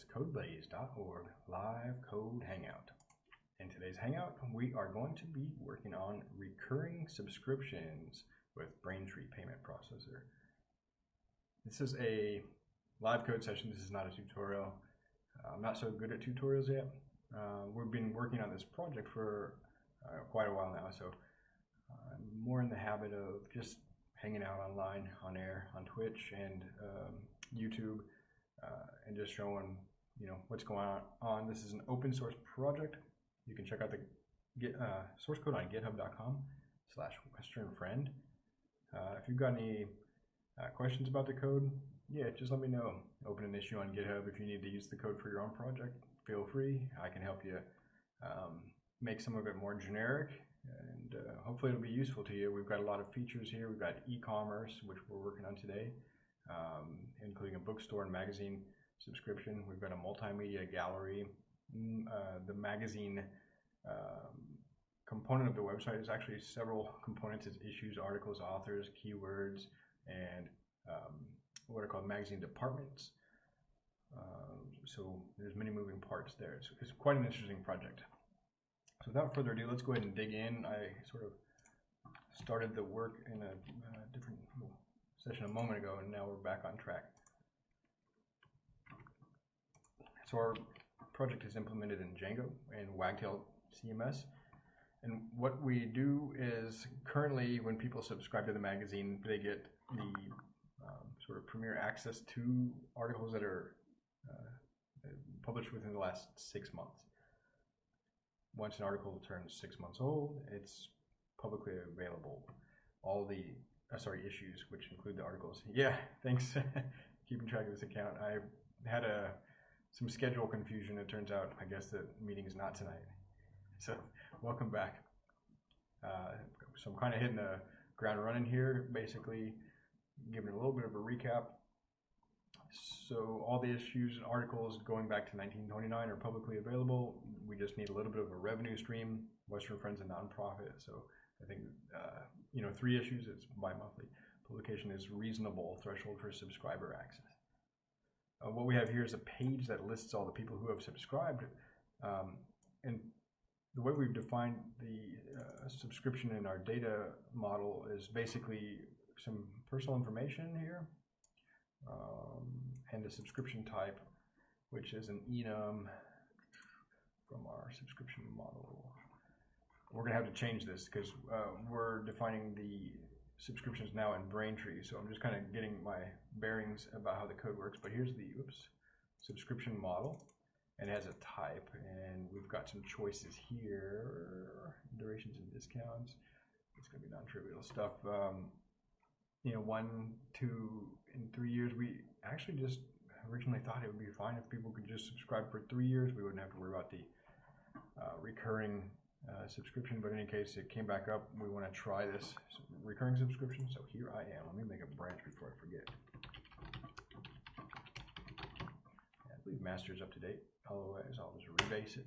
is codebuddies.org live code hangout. In today's hangout, we are going to be working on recurring subscriptions with Braintree Payment Processor. This is a live code session. This is not a tutorial. Uh, I'm not so good at tutorials yet. Uh, we've been working on this project for uh, quite a while now, so I'm more in the habit of just hanging out online, on air, on Twitch and um, YouTube, uh, and just showing you know what's going on. This is an open source project. You can check out the uh, source code on github.com slash western friend. Uh, if you've got any uh, questions about the code, yeah, just let me know. Open an issue on GitHub if you need to use the code for your own project. Feel free. I can help you um, make some of it more generic and uh, hopefully it'll be useful to you. We've got a lot of features here. We've got e-commerce, which we're working on today, um, including a bookstore and magazine subscription. We've got a multimedia gallery. Mm, uh, the magazine um, component of the website is actually several components. It's issues, articles, authors, keywords, and um, what are called magazine departments. Uh, so there's many moving parts there. It's, it's quite an interesting project. So without further ado, let's go ahead and dig in. I sort of started the work in a, a different session a moment ago, and now we're back on track. So our project is implemented in Django and Wagtail CMS. And what we do is currently when people subscribe to the magazine, they get the um, sort of premier access to articles that are uh, published within the last six months once an article turns six months old, it's publicly available. All the uh, sorry issues, which include the articles. Yeah, thanks. Keeping track of this account. I had a some schedule confusion. It turns out, I guess the meeting is not tonight. So welcome back. Uh, so I'm kind of hitting the ground running here, basically giving a little bit of a recap so all the issues and articles going back to 1929 are publicly available. We just need a little bit of a revenue stream. Western Friends a nonprofit, so I think uh, you know three issues. It's bi-monthly. Publication is reasonable threshold for subscriber access. Uh, what we have here is a page that lists all the people who have subscribed, um, and the way we've defined the uh, subscription in our data model is basically some personal information here um, and the subscription type, which is an enum from our subscription model. We're going to have to change this because uh, we're defining the subscriptions now in Braintree. So I'm just kind of getting my bearings about how the code works. But here's the oops subscription model, and it has a type, and we've got some choices here: durations and discounts. It's going to be non-trivial stuff. Um, you know, one, two, and three years. We actually just originally thought it would be fine if people could just subscribe for three years. We wouldn't have to worry about the uh, recurring uh, subscription. But in any case, it came back up. We want to try this recurring subscription. So here I am. Let me make a branch before I forget. I believe master is up to date. Otherwise, I'll just rebase it.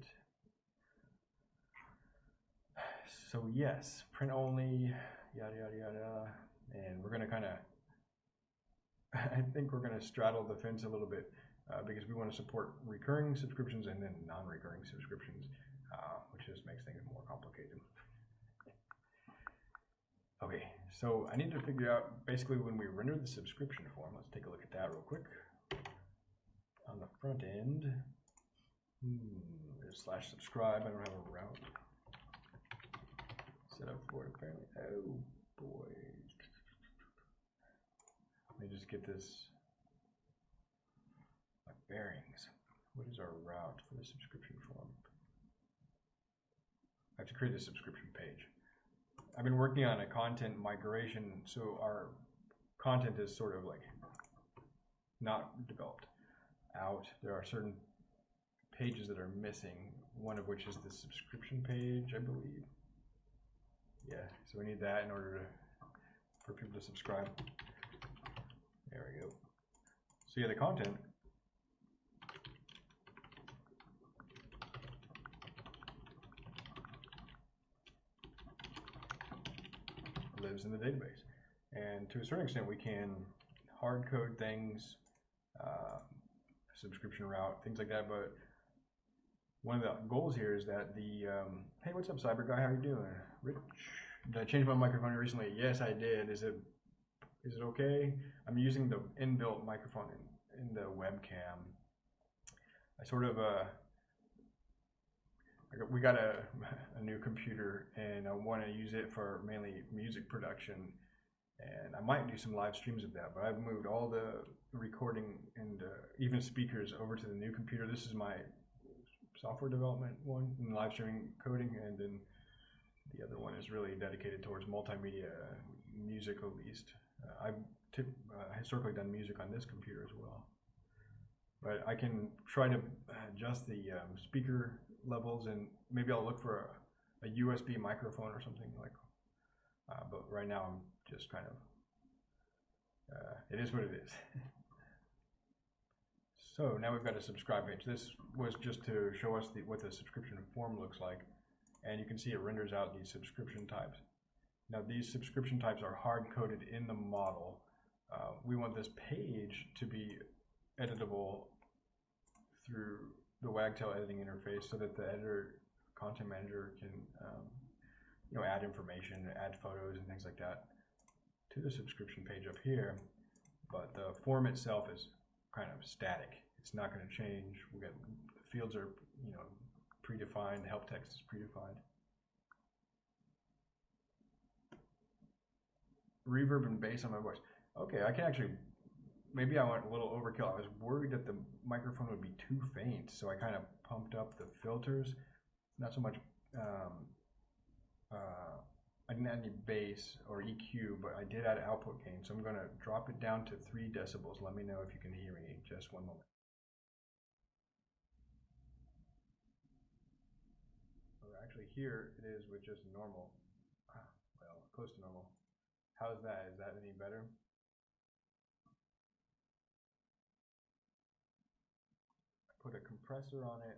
So yes, print only, yada, yada, yada. And we're going to kind of I think we're going to straddle the fence a little bit uh, because we want to support recurring subscriptions and then non-recurring subscriptions, which just makes things more complicated. Okay, so I need to figure out basically when we render the subscription form, let's take a look at that real quick. On the front end, hmm, slash subscribe, I don't have a route set up for it apparently. Oh boy. Let me just get this my bearings. What is our route for the subscription form? I have to create the subscription page. I've been working on a content migration, so our content is sort of like not developed out. There are certain pages that are missing, one of which is the subscription page, I believe. Yeah, so we need that in order to for people to subscribe. There we go. So yeah, the content lives in the database. And to a certain extent, we can hard code things. Uh, subscription route, things like that. But one of the goals here is that the um, hey, what's up, Cyber Guy? How are you doing, Rich? Did I change my microphone recently? Yes, I did. Is it is it okay? I'm using the inbuilt microphone in, in the webcam. I sort of uh, we got a, a new computer and I want to use it for mainly music production and I might do some live streams of that. But I've moved all the recording and uh, even speakers over to the new computer. This is my software development one and live streaming coding, and then the other one is really dedicated towards multimedia music, at least. Uh, I've uh, historically done music on this computer as well. But I can try to adjust the um, speaker levels and maybe I'll look for a, a USB microphone or something like. Uh, but right now I'm just kind of, uh, it is what it is. so now we've got a subscribe page. This was just to show us the, what the subscription form looks like. And you can see it renders out these subscription types. Now these subscription types are hard coded in the model. Uh, we want this page to be editable through the Wagtail editing interface so that the editor content manager can um, you know add information, add photos and things like that to the subscription page up here. But the form itself is kind of static. It's not going to change. We got the fields are you know predefined. Help text is predefined. Reverb and bass on my voice. Okay, I can actually maybe I went a little overkill. I was worried that the microphone would be too faint, so I kind of pumped up the filters. Not so much, um, uh, I didn't add any bass or EQ, but I did add output gain. So I'm going to drop it down to 3 decibels. Let me know if you can hear me. Just one moment. actually here it is with just normal, ah, well, close to normal. How's that? Is that any better? put a compressor on it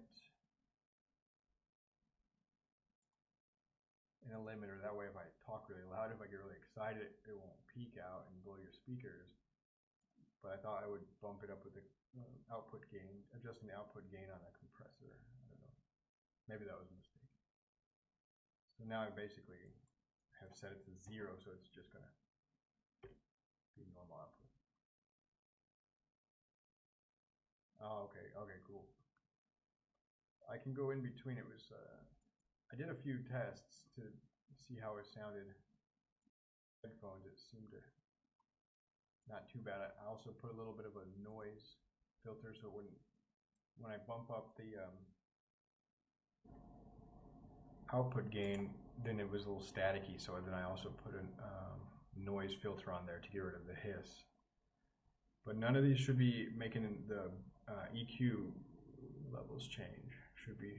and a limiter. That way, if I talk really loud, if I get really excited, it won't peak out and blow your speakers. But I thought I would bump it up with the uh, output gain, adjusting the output gain on a compressor. I don't know. Maybe that was a mistake. So now I basically have set it to zero, so it's just going to be normal output. Oh, okay, okay. I can go in between. It was, uh, I did a few tests to see how it sounded. Headphones, it seemed to not too bad. I also put a little bit of a noise filter so it wouldn't, when I bump up the um, output gain, then it was a little staticky. So then I also put a um, noise filter on there to get rid of the hiss. But none of these should be making the uh, EQ levels change. Should be.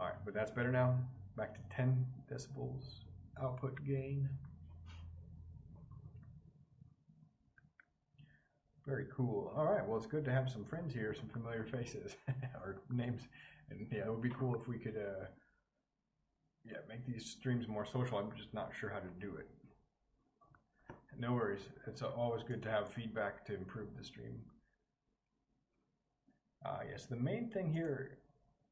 All right, but that's better now. Back to 10 decibels output gain. Very cool. All right, well, it's good to have some friends here, some familiar faces or names. And yeah, it would be cool if we could, uh, yeah, make these streams more social. I'm just not sure how to do it. No worries. It's always good to have feedback to improve the stream. Uh, yes, the main thing here,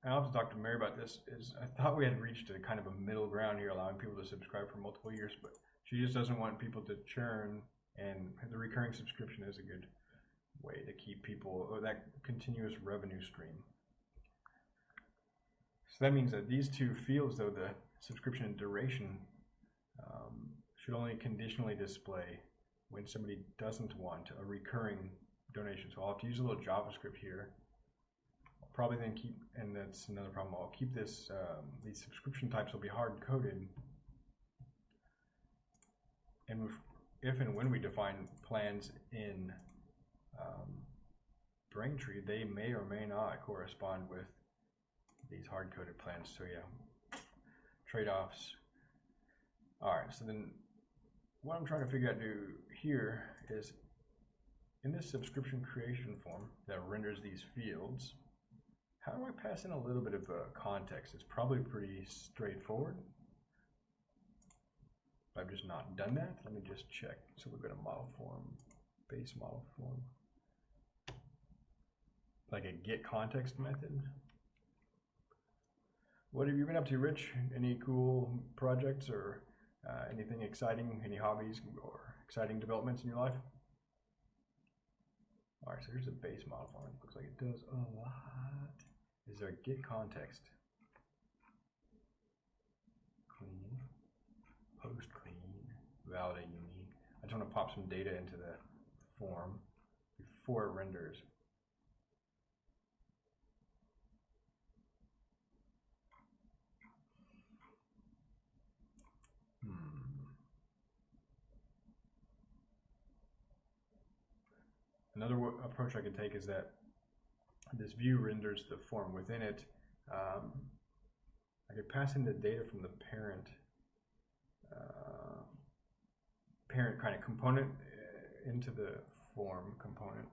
and I'll have to talk to Mary about this, is I thought we had reached a kind of a middle ground here, allowing people to subscribe for multiple years, but she just doesn't want people to churn, and the recurring subscription is a good way to keep people, or that continuous revenue stream. So that means that these two fields, though, the subscription duration, um, should only conditionally display when somebody doesn't want a recurring donation. So I'll have to use a little JavaScript here. Probably then keep, and that's another problem, I'll keep this, um, these subscription types will be hard coded. And if, if and when we define plans in um, Braintree, they may or may not correspond with these hard coded plans. So yeah, trade-offs. All right, so then what I'm trying to figure out to do here is in this subscription creation form that renders these fields, how do I pass in a little bit of uh, context? It's probably pretty straightforward. I've just not done that. Let me just check. So we've got a model form, base model form. like a get context method. What have you been up to, Rich? Any cool projects or uh, anything exciting? Any hobbies or exciting developments in your life? All right, so here's a base model form. It looks like it does a lot. Is a get context? Clean, post clean, validate unique. I just want to pop some data into the form before it renders. Hmm. Another approach I could take is that this view renders the form within it. Um, I could pass in the data from the parent uh, parent kind of component uh, into the form component.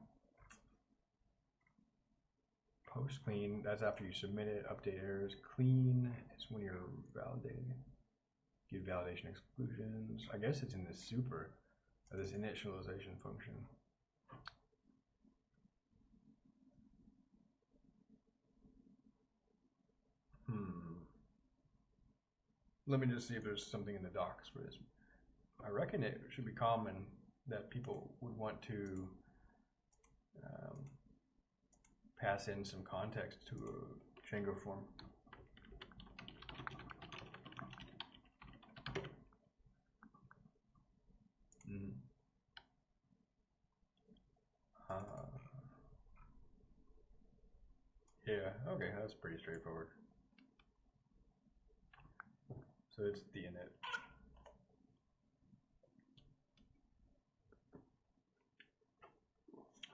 Post clean, that's after you submit it, update errors. Clean is when you're validating. Give validation exclusions. I guess it's in this super, uh, this initialization function. Hmm. Let me just see if there's something in the docs for this. I reckon it should be common that people would want to um, pass in some context to a Django form. Mm. Uh, yeah, okay, that's pretty straightforward. So it's the init.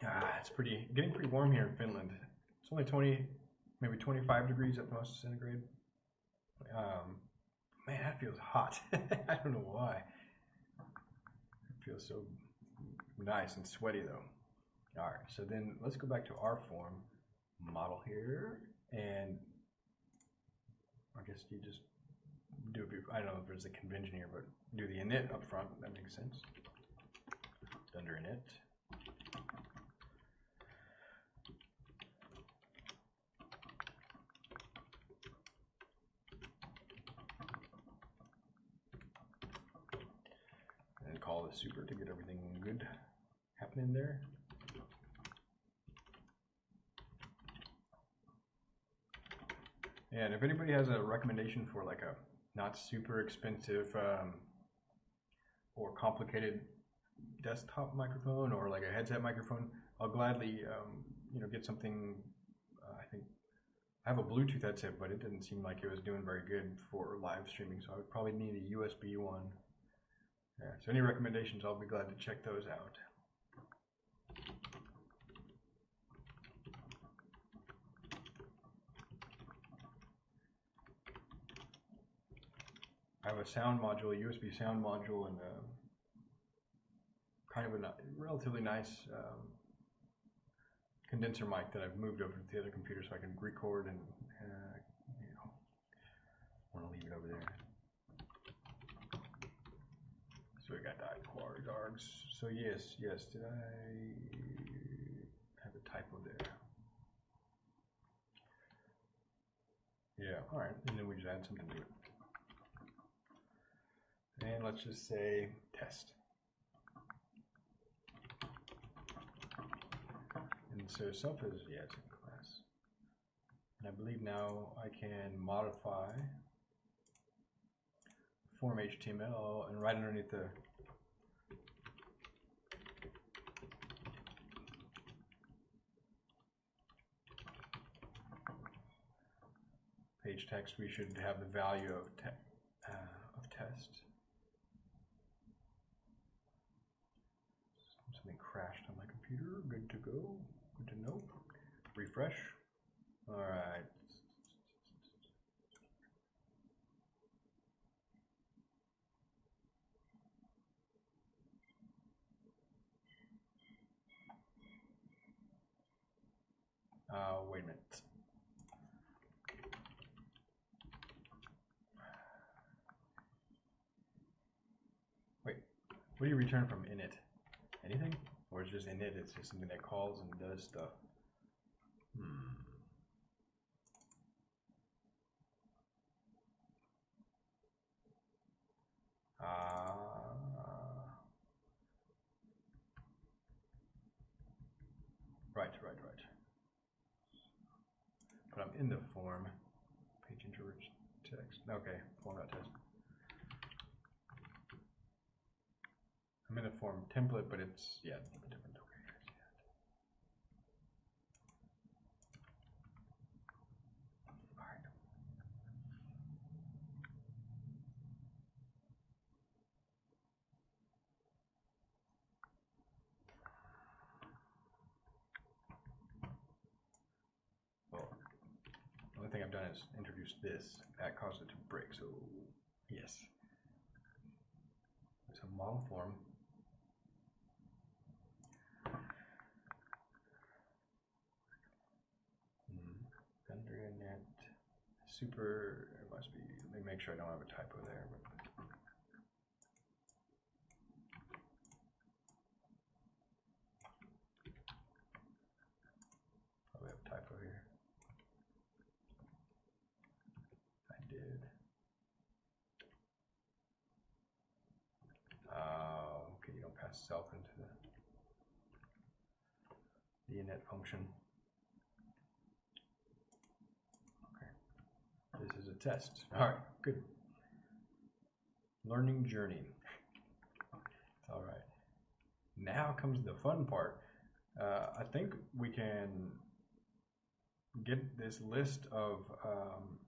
Ah, it's pretty getting pretty warm here in Finland. It's only 20, maybe 25 degrees at most centigrade. Um, man, that feels hot. I don't know why. It feels so nice and sweaty though. All right, so then let's go back to our form model here, and I guess you just do it. bef- I don't know if there's a convention here, but do the init up front. That makes sense. Under init. And call the super to get everything good happening there. And if anybody has a recommendation for like a not super expensive um, or complicated desktop microphone or like a headset microphone, I'll gladly um, you know get something. Uh, I think I have a Bluetooth headset, but it didn't seem like it was doing very good for live streaming, so I would probably need a USB one. Yeah. So any recommendations, I'll be glad to check those out. I have a sound module, a USB sound module, and a kind of a relatively nice um, condenser mic that I've moved over to the other computer so I can record and uh, you know want to leave it over there. So we got that kwargs args. So yes, yes. Did I have a typo there? Yeah. All right. And then we just add something to it. And let's just say test. And so self is yes in class. And I believe now I can modify form HTML and right underneath the page text we should have the value of te uh, of test. Something crashed on my computer. Good to go. Good to know. Refresh. All right. Uh, wait a minute. Wait, what do you return from init? Anything? Or just init, it's just something that calls and does stuff? Hmm. Uh, right, right, right. But I'm in the form. Page rich text. Okay, form.test. I'm in the form template, but it's, yeah, a little bit different. Okay, I see that. All right. Well, the only thing I've done is introduce this. That caused it to break, so yes. It's a model form. Hmm, dunder init super. It must be. Let me make sure I don't have a typo there. But probably have a typo here. I did. Uh, okay, you don't pass self into the the init function. Okay, this is a test. All right, good. Learning journey. All right. Now comes the fun part. Uh, I think we can get this list of um,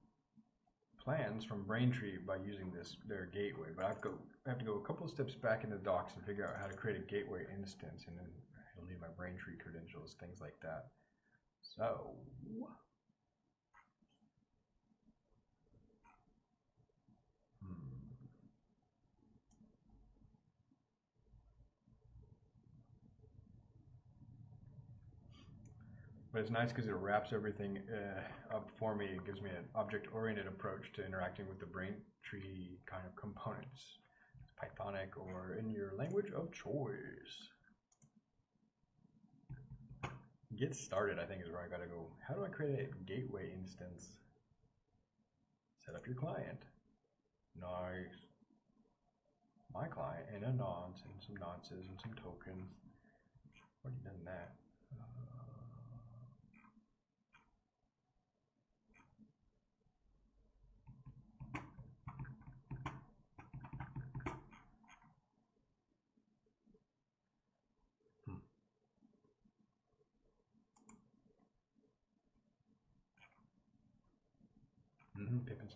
plans from Braintree by using this their gateway, but I've go I have to go a couple of steps back in the docs and figure out how to create a gateway instance, and then I'll need my Braintree credentials, things like that. So. But it's nice because it wraps everything uh, up for me. It gives me an object-oriented approach to interacting with the Braintree kind of components. It's Pythonic or in your language of choice. Get started, I think, is where I gotta go. How do I create a gateway instance? Set up your client. Nice. My client and a nonce and some nonces and some tokens. Already done that.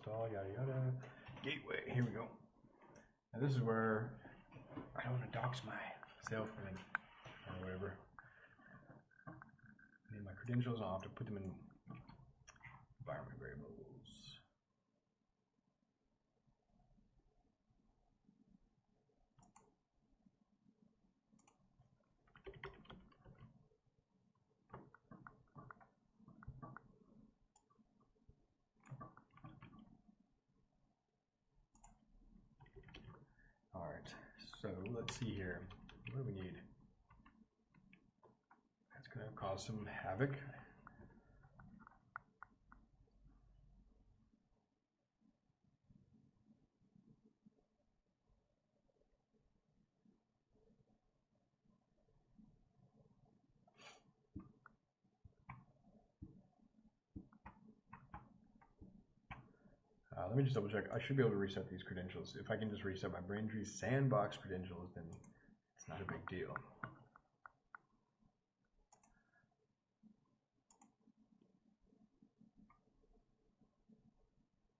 Install, yada yada. Gateway, here we go. Now this is where I don't want to dox myself or or whatever. I need my credentials, I'll have to put them in environment variables. All right, so let's see here. What do we need? That's going to cause some havoc. Uh, let me just double check. I should be able to reset these credentials. If I can just reset my Braintree sandbox credentials, then it's not a big deal.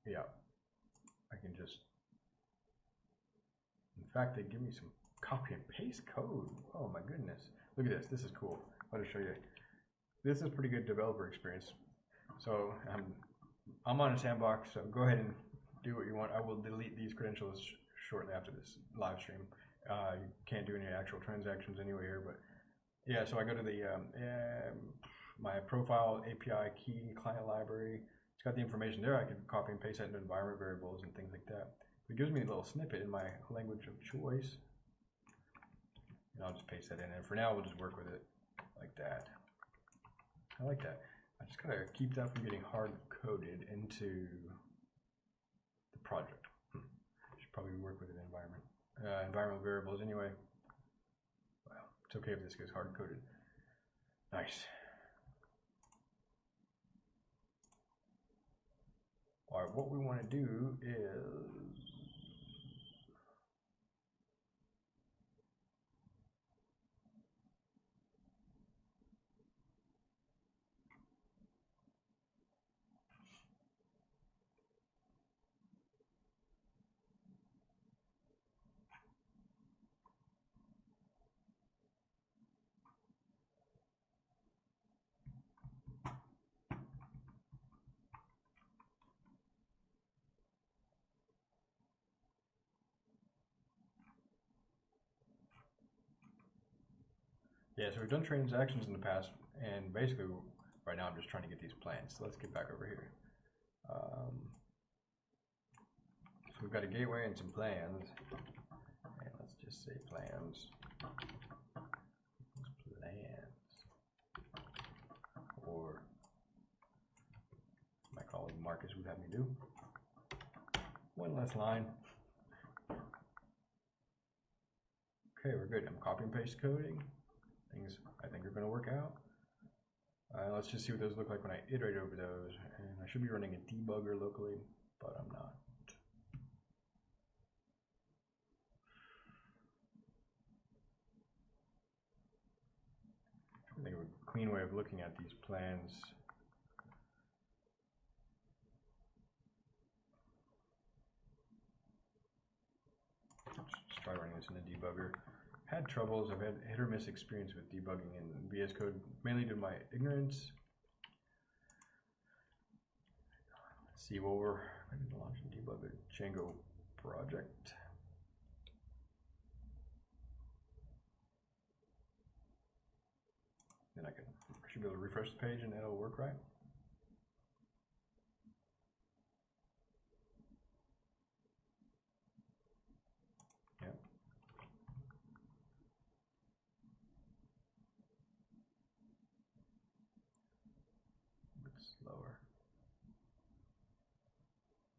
Yeah, I can just. In fact, they give me some copy and paste code. Oh my goodness! Look at this. This is cool. I'll just show you. This is pretty good developer experience. So um, I'm on a sandbox, so go ahead and do what you want. I will delete these credentials sh shortly after this live stream. Uh, you can't do any actual transactions anyway here, but yeah. So I go to the um, um, my profile API key client library. It's got the information there. I can copy and paste that into environment variables and things like that. It gives me a little snippet in my language of choice, and I'll just paste that in. And for now, we'll just work with it like that. I like that. I just gotta keep that from getting hard coded into the project. Hmm. Should probably work with an environment. Uh, environmental variables anyway. Well, it's okay if this gets hard coded. Nice. All right, what we want to do is Yeah, so we've done transactions in the past, and basically, right now I'm just trying to get these plans. So let's get back over here. Um, so we've got a gateway and some plans. And let's just say plans. Plans. Or my colleague Marcus would have me do. One less line. Okay, we're good. I'm copy and paste coding things I think are going to work out. Uh, let's just see what those look like when I iterate over those. And I should be running a debugger locally, but I'm not. I think of a clean way of looking at these plans. Let's try running this in a debugger had troubles. I've had hit or miss experience with debugging in VS Code, mainly due to my ignorance. Let's see, well, we're going to launch and debug a Django project. Then I can I should be able to refresh the page and it'll work right.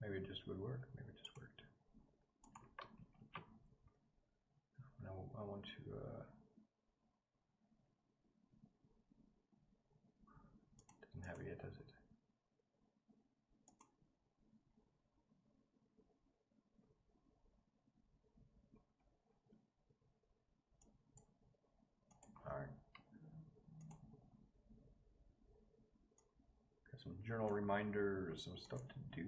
Maybe it just would work. Maybe it just worked. Now I want to. Uh, doesn't have it yet, does it? All right. Some journal reminders, some stuff to do.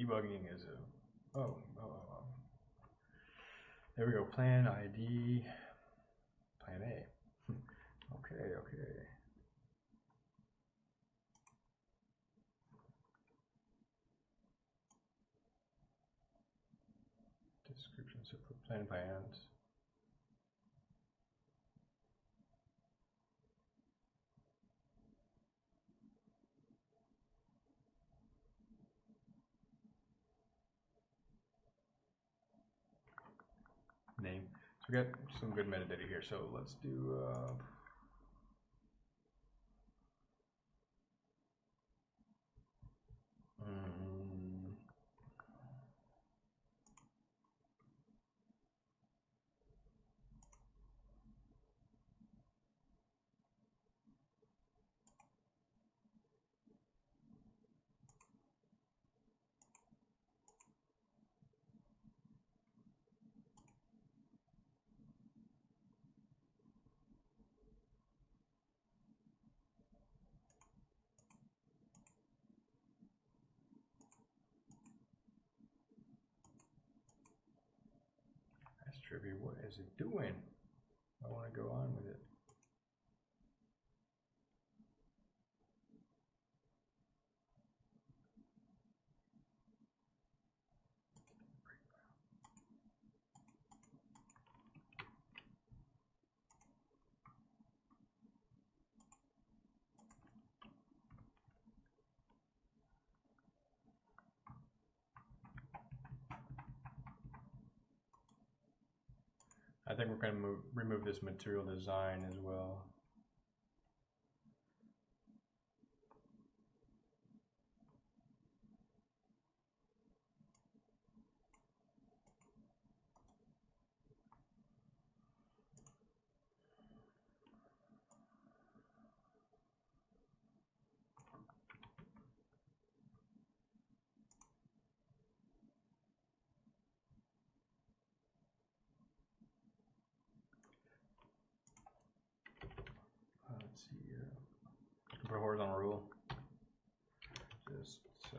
Debugging is a, oh, oh, oh, oh. There we go, plan ID, plan A. okay, okay. Description, so for plan plans. Got some good metadata here. So let's do. Uh, What is it doing? I want to go on with it. I think we're going to remove this material design as well. Uh, let's see here. Put a horizontal rule. Just so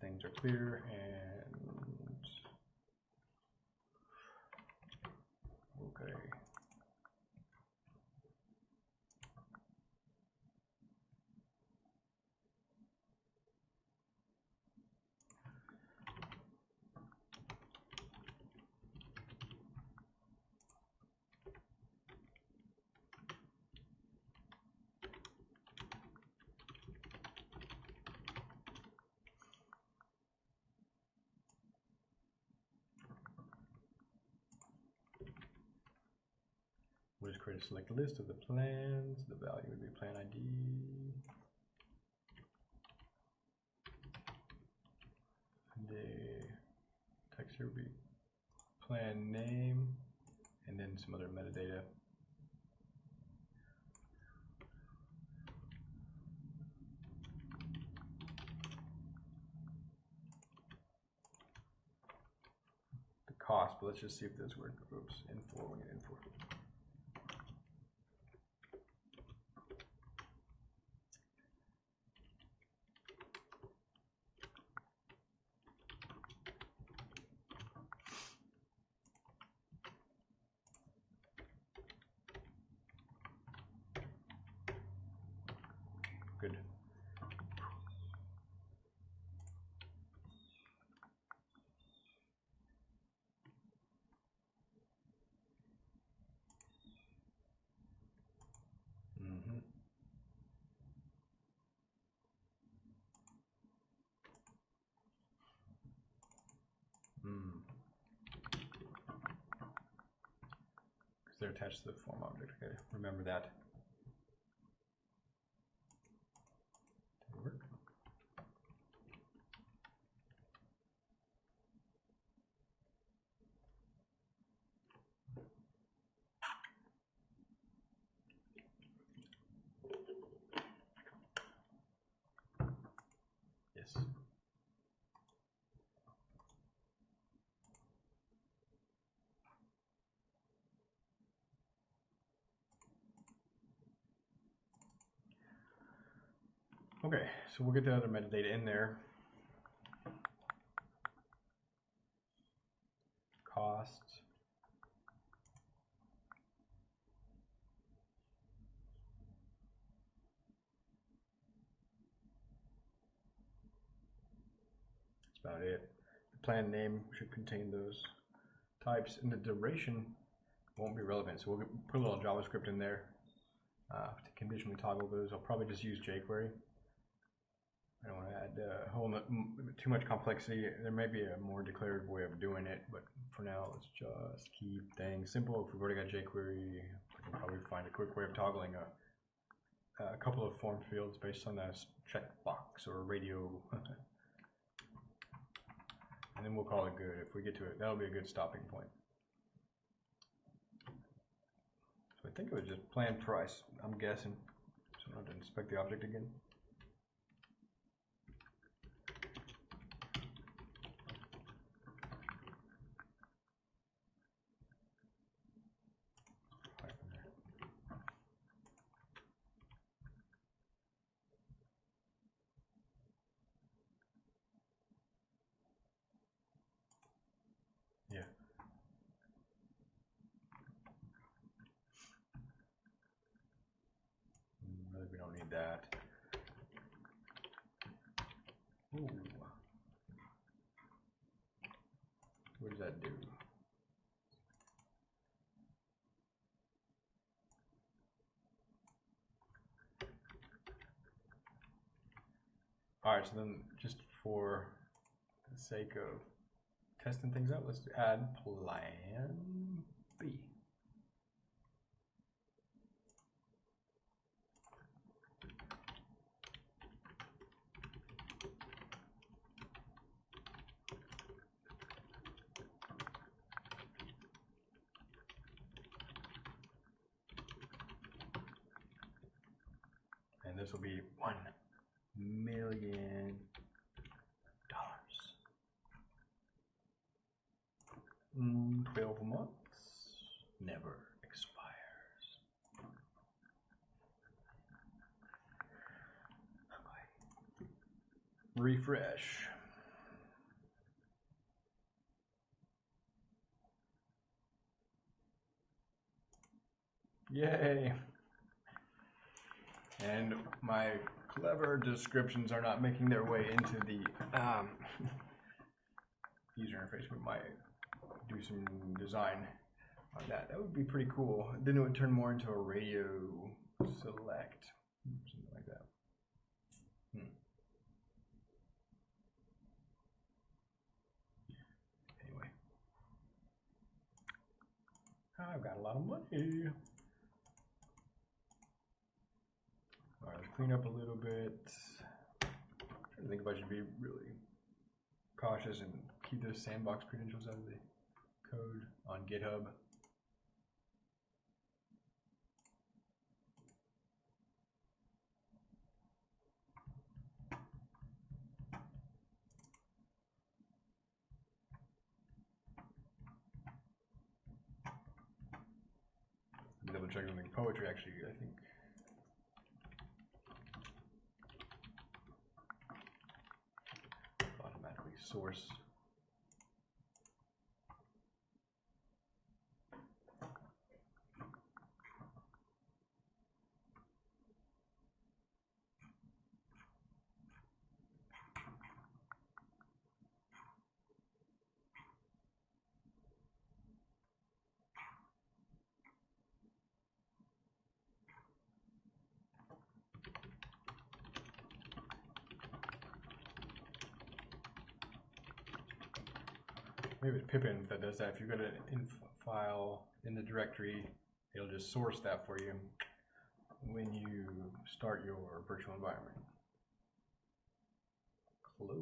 things are clear and okay. We'll just create a select list of the plans. The value would be plan ID. The text here would be plan name and then some other metadata. The cost, but let's just see if this works. Oops, info, we need info. Good. Mm-hmm. Mm. Because they're attached to the form object. Okay, remember that. Work? Yes. Okay, so we'll get the other metadata in there. Costs. That's about it. The plan name should contain those types, and the duration won't be relevant. So we'll put a little JavaScript in there uh, to conditionally toggle those. I'll probably just use jQuery. I don't want to add uh, whole too much complexity. There may be a more declarative way of doing it, but for now, let's just keep things simple. If we've already got jQuery, we can probably find a quick way of toggling a, a couple of form fields based on a checkbox or radio. and then we'll call it good. If we get to it, that'll be a good stopping point. So I think it was just plan price, I'm guessing. So I don't have to inspect the object again. Right from there. Yeah. don't need that. Ooh. What does that do? Alright, so then just for the sake of testing things out, let's add plan B. And this will be one million dollars. Mm, Twelve months never expires. Okay. Refresh. Yay! And my clever descriptions are not making their way into the um, user interface. We might do some design on that. That would be pretty cool. Then it would turn more into a radio select, something like that. Hmm. Anyway, I've got a lot of money. All right, clean up a little bit. to think if I should be really cautious and keep those sandbox credentials out of the code on GitHub. The poetry actually, I think. automatically source. Maybe it's Pipenv that does that. If you've got an env file in the directory, it'll just source that for you when you start your virtual environment. Close.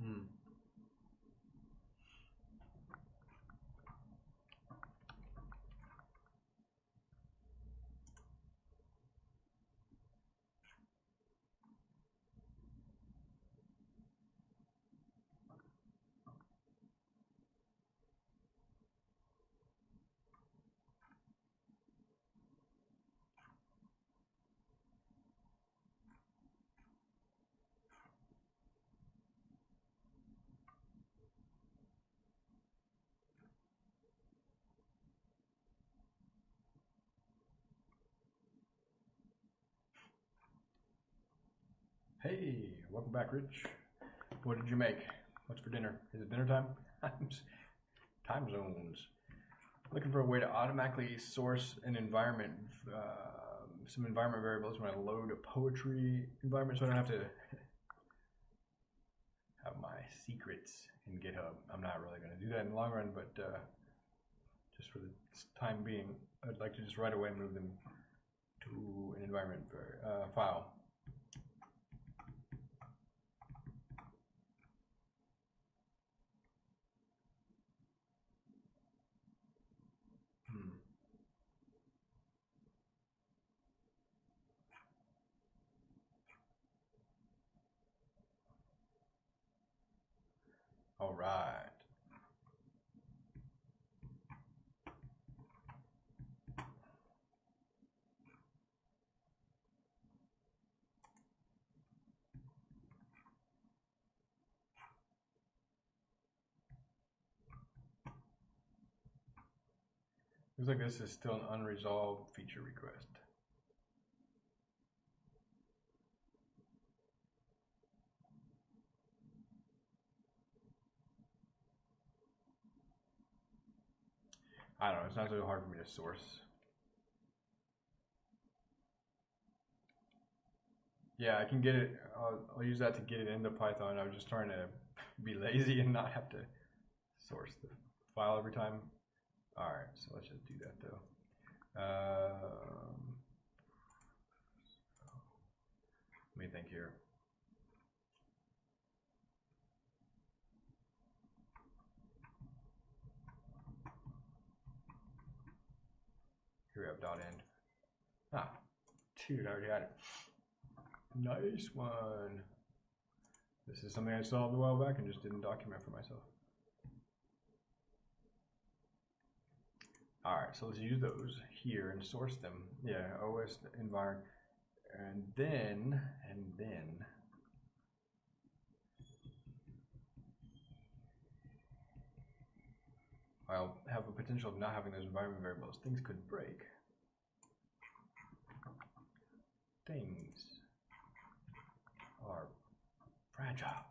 Hmm. Hey, welcome back, Rich. What did you make? What's for dinner? Is it dinner time? Time zones. Looking for a way to automatically source an environment, uh, some environment variables when I load a poetry environment, so I don't have to have my secrets in GitHub. I'm not really going to do that in the long run, but uh, just for the time being, I'd like to just right away move them to an environment uh, file. Hmm. All right. Looks like this is still an unresolved feature request. I don't know, it's not so hard for me to source. Yeah, I can get it, I'll, I'll use that to get it into Python. I was just trying to be lazy and not have to source the file every time. Alright, so let's just do that though. Um, let me think here. Here we have dot env. Ah, dude, I already had it. Nice one. This is something I solved a while back and just didn't document for myself. All right, so let's use those here and source them. Yeah, OS environment, and then and then I'll have a potential of not having those environment variables. Things could break. Things are fragile.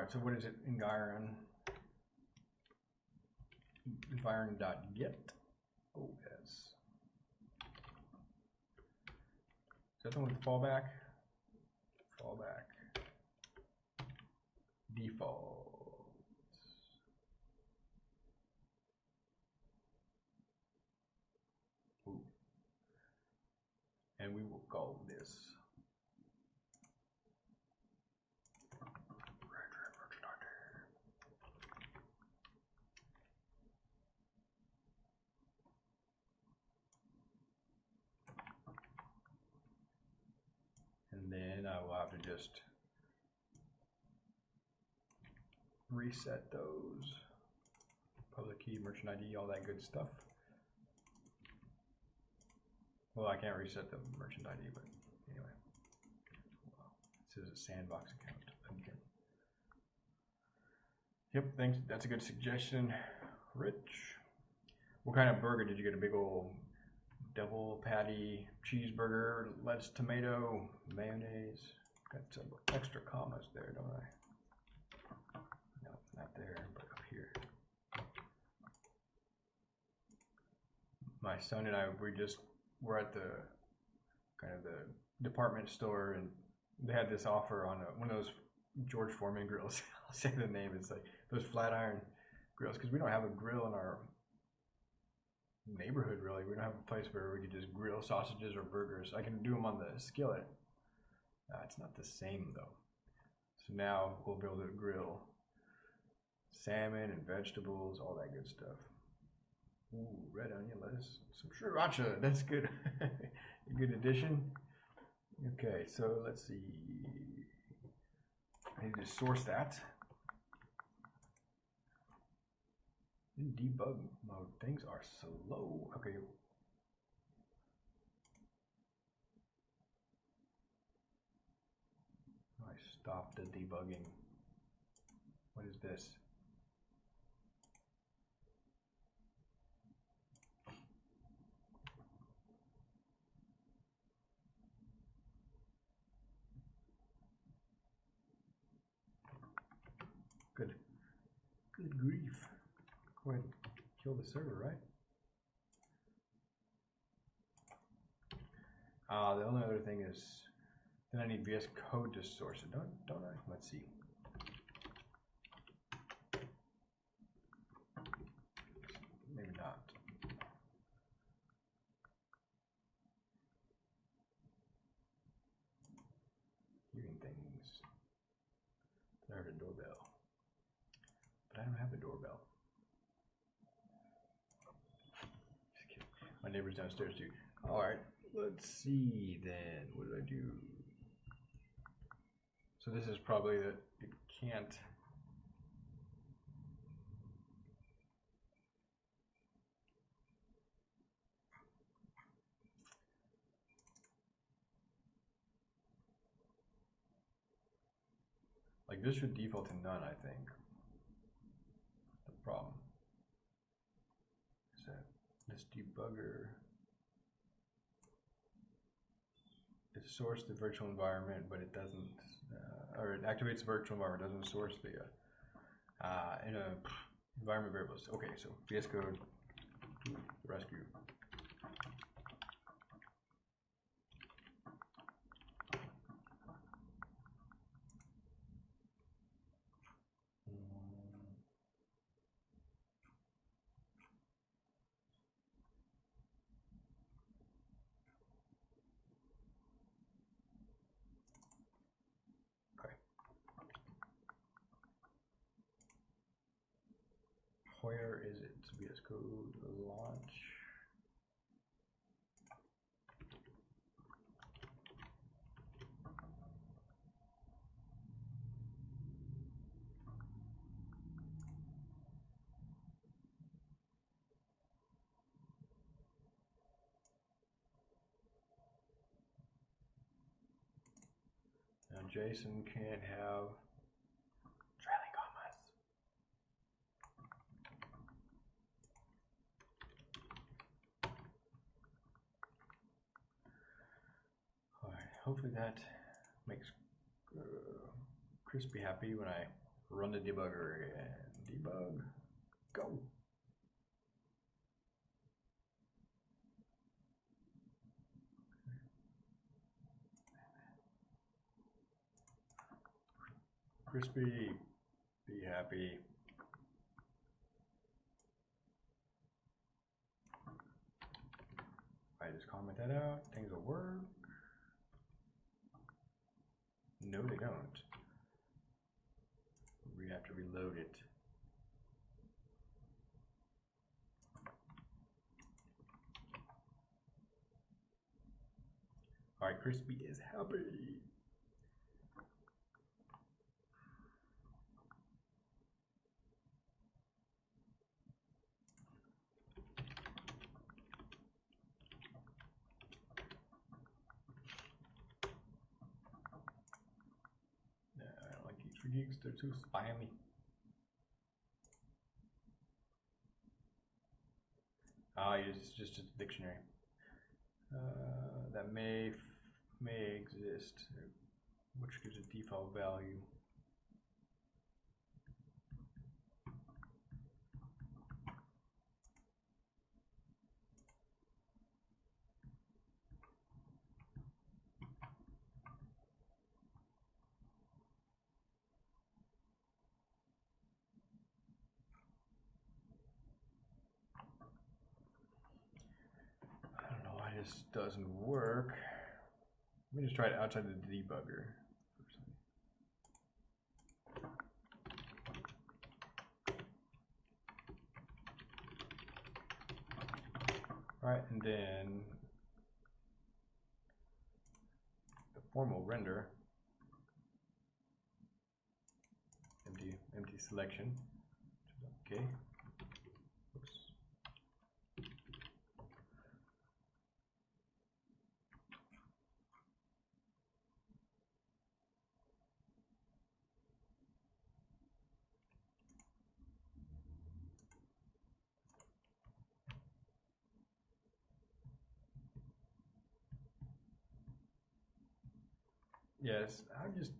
All right, so what is it? Environ. Environ.get oh, OS. Is that the one with fallback? Fallback. Defaults. Ooh. And we will call this and I will have to just reset those public key, merchant ID, all that good stuff. Well, I can't reset the merchant ID, but anyway. This is a sandbox account again. Yep, thanks. That's a good suggestion, Rich. What kind of burger did you get? A big old double patty cheeseburger, lettuce, tomato, mayonnaise. Got some extra commas there, don't I? No, not there, but up here. My son and I, we just were at the kind of the department store, and they had this offer on a, one of those George Foreman grills. I'll say the name. It's like those flat iron grills because we don't have a grill in our neighborhood really. We don't have a place where we could just grill sausages or burgers. I can do them on the skillet. Uh, it's not the same though. So now we'll be able to grill salmon and vegetables, all that good stuff. Ooh, red onion, lettuce, some sriracha. That's good. A good addition. Okay, so let's see. I need to source that. In debug mode, things are slow. Okay. I stopped the debugging. What is this? Good. Good grief. Go ahead and kill the server, right? Uh, the only other thing is, then I need VS Code to source it, don't, don't I? Let's see. downstairs too. All right, let's see then. What did I do? So this is probably that it can't. Like this should default to none, I think. The problem is that this debugger it sourced the virtual environment, but it doesn't, uh, or it activates the virtual environment, doesn't source the uh, in a environment variables. Okay, so VS Code rescue. Mm. Okay. Where is it? VS Code launch. Now JSON can't have trailing commas. Alright, hopefully that makes uh, Crispy happy when I run the debugger again. Debug, go. Crispy, be happy. I just comment that out, things will work. No, they don't. We have to reload it. Alright, Crispy is happy. Yeah, I they're too spammy. Ah, it's just a dictionary. Uh, that may may exist, which gives a default value. I don't know why this doesn't work. Let me just try it outside the debugger. Alright, and then the formal render, empty, empty selection, okay. Oops. Yes, I've just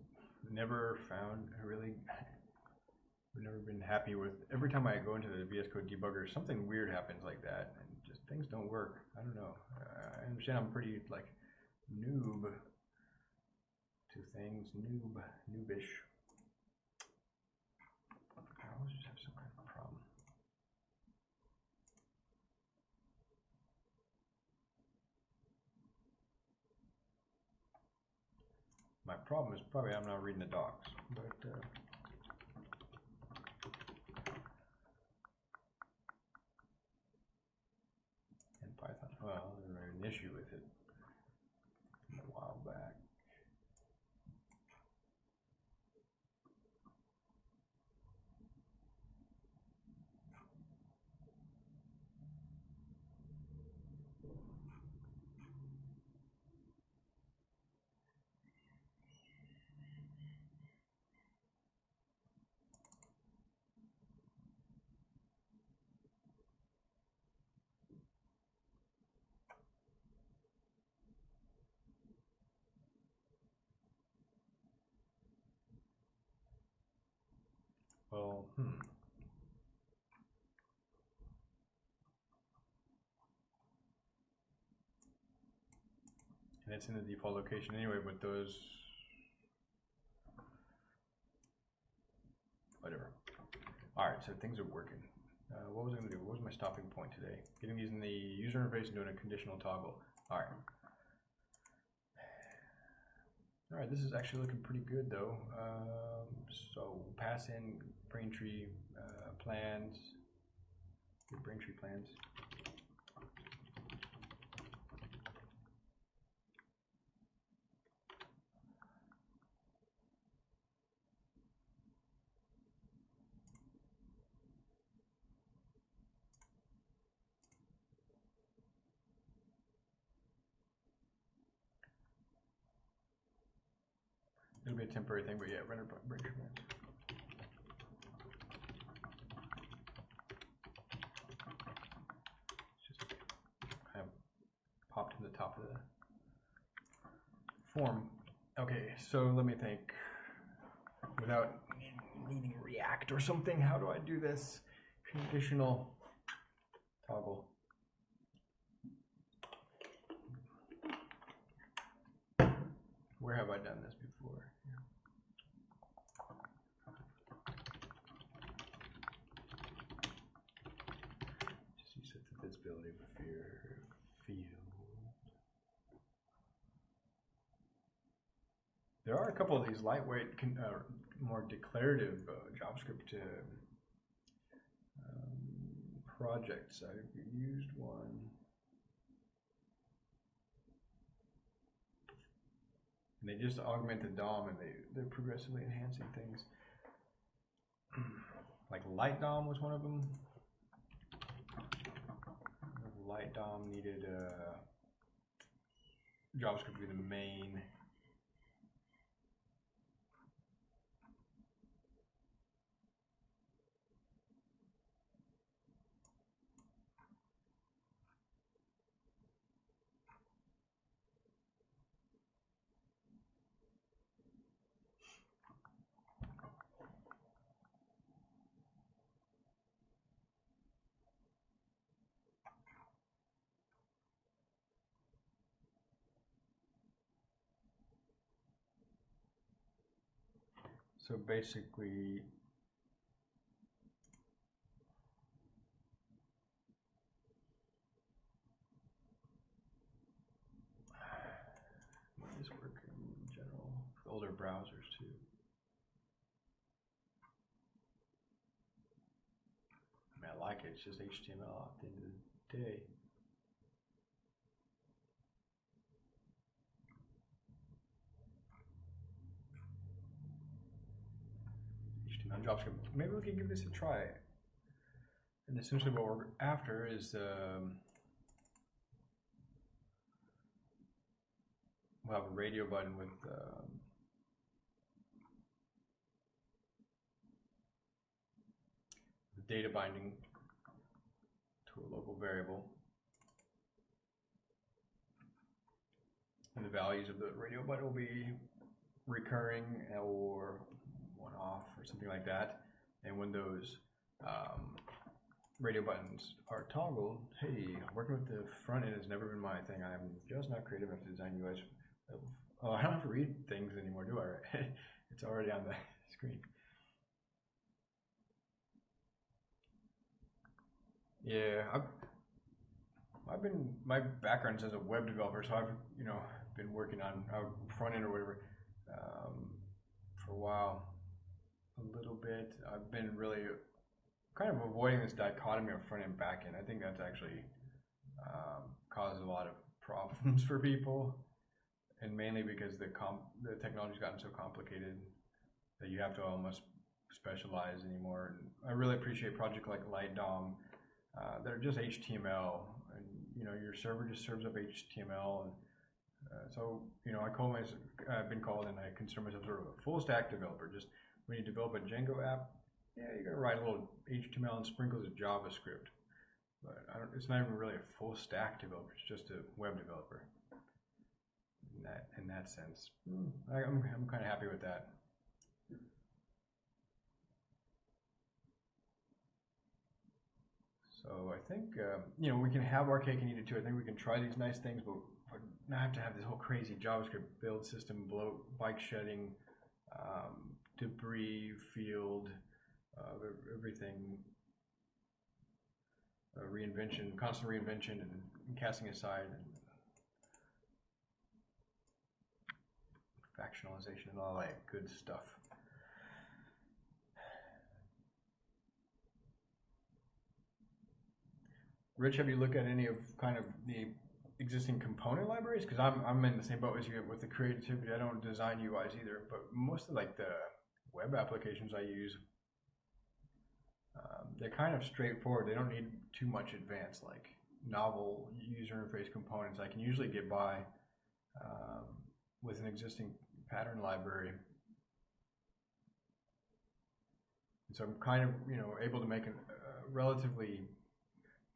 never found a really. I've never been happy with. Every time I go into the VS Code debugger, something weird happens like that, and just things don't work. I don't know. I understand I'm pretty like noob to things, noob, noobish. I always just have some kind of problem. My problem is probably I'm not reading the docs, but uh, in Python, well, there's an issue with it a while back. Well, hmm. And it's in the default location anyway, but those. Whatever. Alright, so things are working. Uh, what was I going to do? What was my stopping point today? Getting these in the user interface and doing a conditional toggle. Alright. Alright, this is actually looking pretty good though. Um, so pass in Braintree uh, plans. Braintree plans. It'll be a Braintree. It's just kind of popped to the top of the form. Okay, so let me think. Without needing React or something, how do I do this? Conditional toggle. Where have I done this before? Just use it the visibility of a fear field. There are a couple of these lightweight, con- uh, more declarative uh, JavaScript uh, um, projects. I've used one. And they just augment the DOM and they, they're progressively enhancing things. like Light DOM was one of them. Light DOM needed uh, JavaScript to be the main. So basically, this work in general with older browsers too? I mean, I like it. It's just HTML at the end of the day. HTML JavaScript. Maybe we can give this a try. And essentially what we're after is um, we'll have a radio button with um, the data binding to a local variable. And the values of the radio button will be recurring or off or something like that. And when those um, radio buttons are toggled, hey, working with the front end has never been my thing. I'm just not creative enough to design UIs. Oh, I don't have to read things anymore, do I? it's already on the screen. Yeah, I've, I've been my background's as a web developer, so I've you know been working on uh, front end or whatever um, for a while a little bit. I've been really kind of avoiding this dichotomy of front and back end. I think that's actually um, caused a lot of problems for people, and mainly because the comp the technology's gotten so complicated that you have to almost specialize anymore. And I really appreciate projects like Light DOM uh, that are just HTML, and you know your server just serves up HTML and uh, so, you know, I call myself, I've been called and I consider myself sort of a full stack developer. Just when you develop a Django app, yeah, you're going to write a little HTML and sprinkles of JavaScript. But it's not even really a full stack developer, it's just a web developer. In that, in that sense, I, I'm, I'm kind of happy with that. So I think uh, you know we can have our cake and eat it too. I think we can try these nice things, but not have to have this whole crazy JavaScript build system, bloat, bike shedding, um, debris field, uh, everything, uh, reinvention, constant reinvention, and, and casting aside, and factionalization, and all that good stuff. Rich, have you looked at any of kind of the existing component libraries? Because I'm, I'm in the same boat as you with the creativity. I don't design UIs either, but most of like the web applications I use, um, they're kind of straightforward. They don't need too much advanced like novel user interface components. I can usually get by um, with an existing pattern library. And so I'm kind of you know able to make a relatively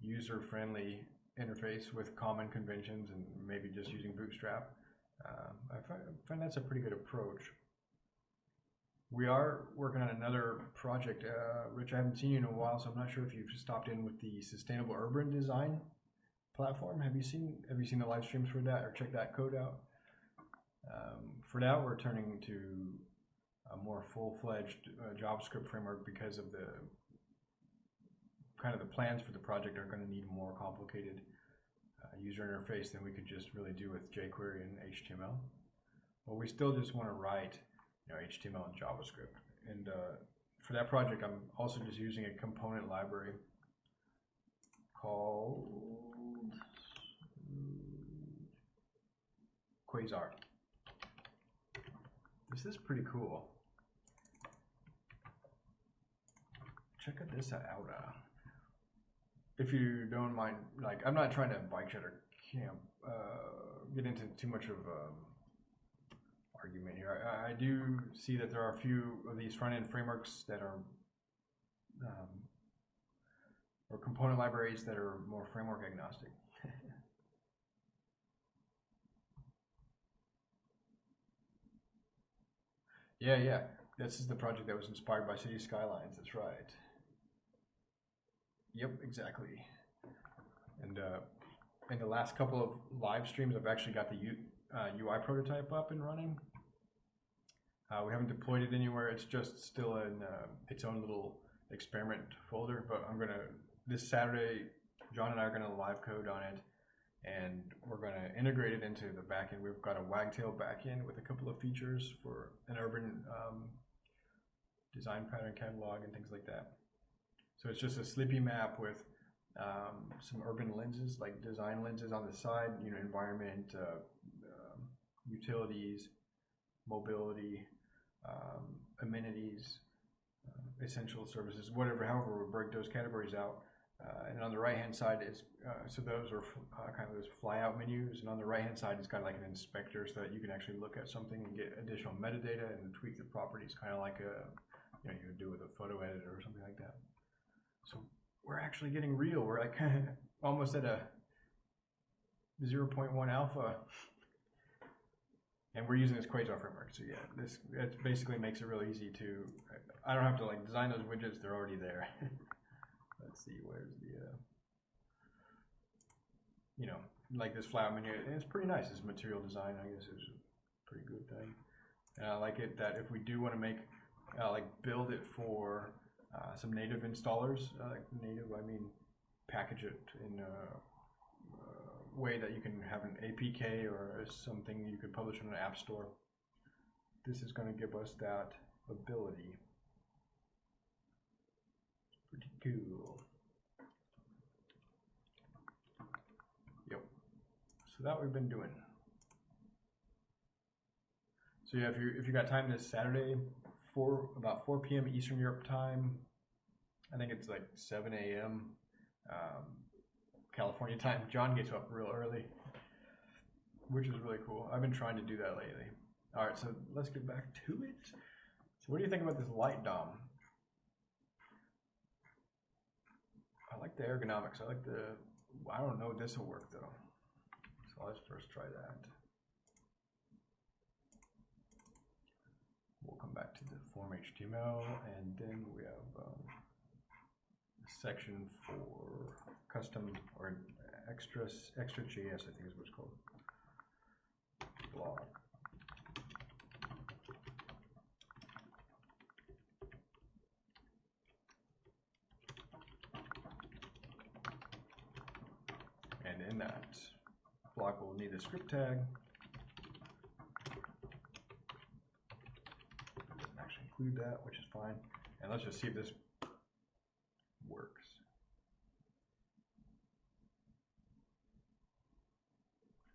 user-friendly interface with common conventions and maybe just using Bootstrap. Uh, find, I, find, that's a pretty good approach. We are working on another project. Uh, Rich, I haven't seen you in a while, so I'm not sure if you've stopped in with the Sustainable Urban Design platform. Have you seen Have you seen the live streams for that or check that code out? Um, for now, we're turning to a more full-fledged uh, JavaScript framework because of the kind of the plans for the project are going to need more complicated uh, user interface than we could just really do with jQuery and HTML. But we still just want to write you know, HTML and JavaScript. And uh, for that project, I'm also just using a component library called Quasar. This is pretty cool. Check out this out. Uh, if you don't mind, like I'm not trying to bike shed or camp, uh, get into too much of um, argument here. I, I, do see that there are a few of these front end frameworks that are, um, or component libraries that are more framework agnostic. yeah, yeah. This is the project that was inspired by City Skylines. That's right. Yep, exactly. And uh, in the last couple of live streams, I've actually got the U, uh, UI prototype up and running. Uh, we haven't deployed it anywhere. It's just still in uh, its own little experiment folder. But I'm gonna this Saturday, John and I are gonna live code on it, and we're gonna integrate it into the backend. We've got a Wagtail backend with a couple of features for an urban um, design pattern catalog and things like that. So it's just a Slippy map with um, some urban lenses, like design lenses on the side, you know, environment, uh, um, utilities, mobility, amenities, uh, essential services, whatever, however we break those categories out. Uh, and on the right hand side is, uh, so those are kind of those fly out menus. And on the right hand side is kind of like an inspector so that you can actually look at something and get additional metadata and tweak the properties, kind of like a, you know, you would do with a photo editor or something like that. So we're actually getting real. We're like almost at a 0.1 alpha. And we're using this Quasar framework. So yeah, this it basically makes it really easy to, I don't have to like design those widgets, they're already there. Let's see, where's the, uh, you know, like this flat menu, it's pretty nice. This material design, I guess, is a pretty good thing. And I like it that if we do want to make, uh, like build it for uh, some native installers. Uh, native, I mean package it in a, way that you can have an APK or something you could publish on an app store. This is going to give us that ability. Pretty cool. Yep. So that we've been doing. So yeah, if you if you got time this Saturday, four about 4 p.m. Eastern Europe time, I think it's like 7 a.m. Um, California time. John gets up real early, which is really cool. I've been trying to do that lately. All right, so let's get back to it. So, what do you think about this light DOM? I like the ergonomics. I like the. I don't know if this will work though. So let's first try that. We'll come back to the form HTML, and then we have. Um, section for custom or extra extra JS, I think is what it's called. Block. And in that block, we'll need a script tag. Doesn't actually include that, which is fine. And let's just see if this works.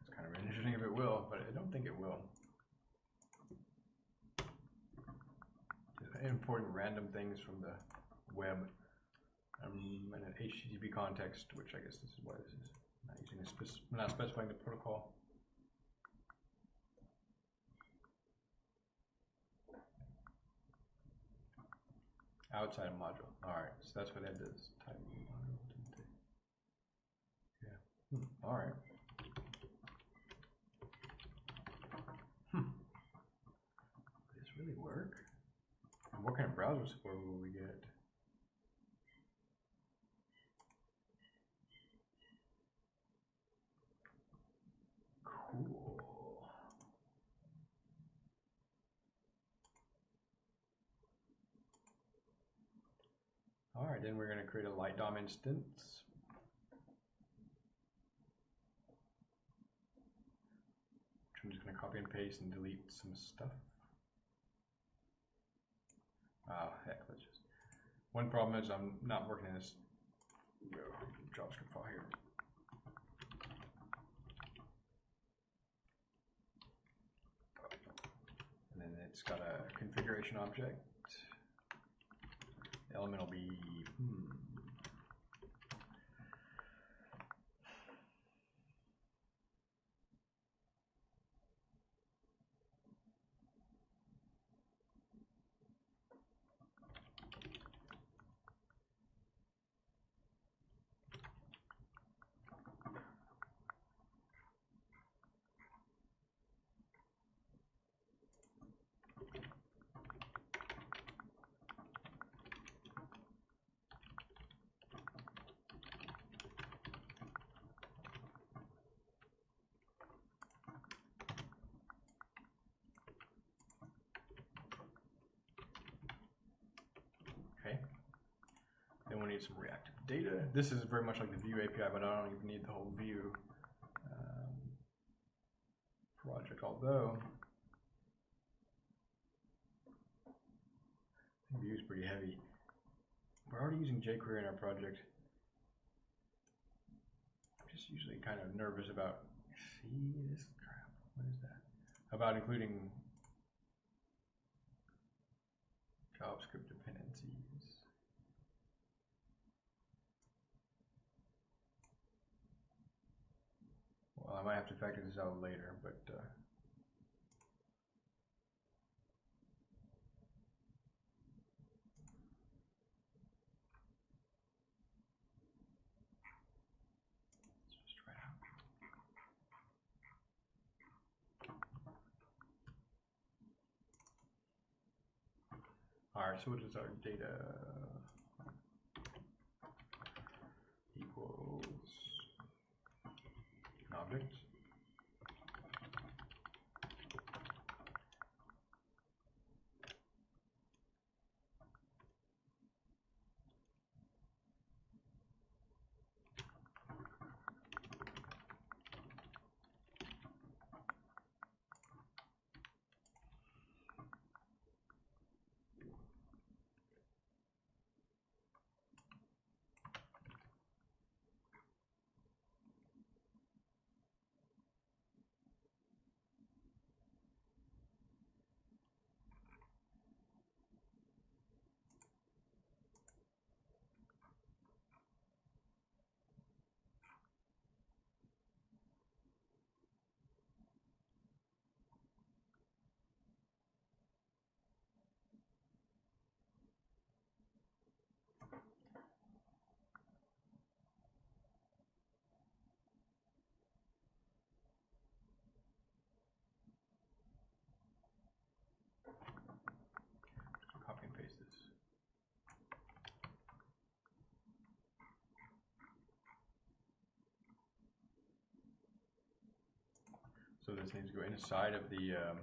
It's kind of interesting if it will, but I don't think it will. Just importing random things from the web um, in an HTTP context, which I guess this is why this is not using a spec not specifying the protocol. Outside of module. All right, so that's what that does. Type module. Yeah. Hmm. All right. Hmm. Does this really work? And what kind of browser support will we get? Cool. All right, then we're going to create a light DOM instance. I'm just going to copy and paste and delete some stuff. Ah, heck, let's just. One problem is I'm not working in this JavaScript file here. And then it's got a configuration object. The element will be, hmm. Okay. Then we need some reactive data. This is very much like the Vue API, but I don't even need the whole Vue um, project. Although Vue is pretty heavy. We're already using jQuery in our project. I'm just usually kind of nervous about. See this crap? What is that? About including JavaScript dependencies. Well, I might have to factor this out later, but uh. All right, so what is our data equals an needs to go inside of the um,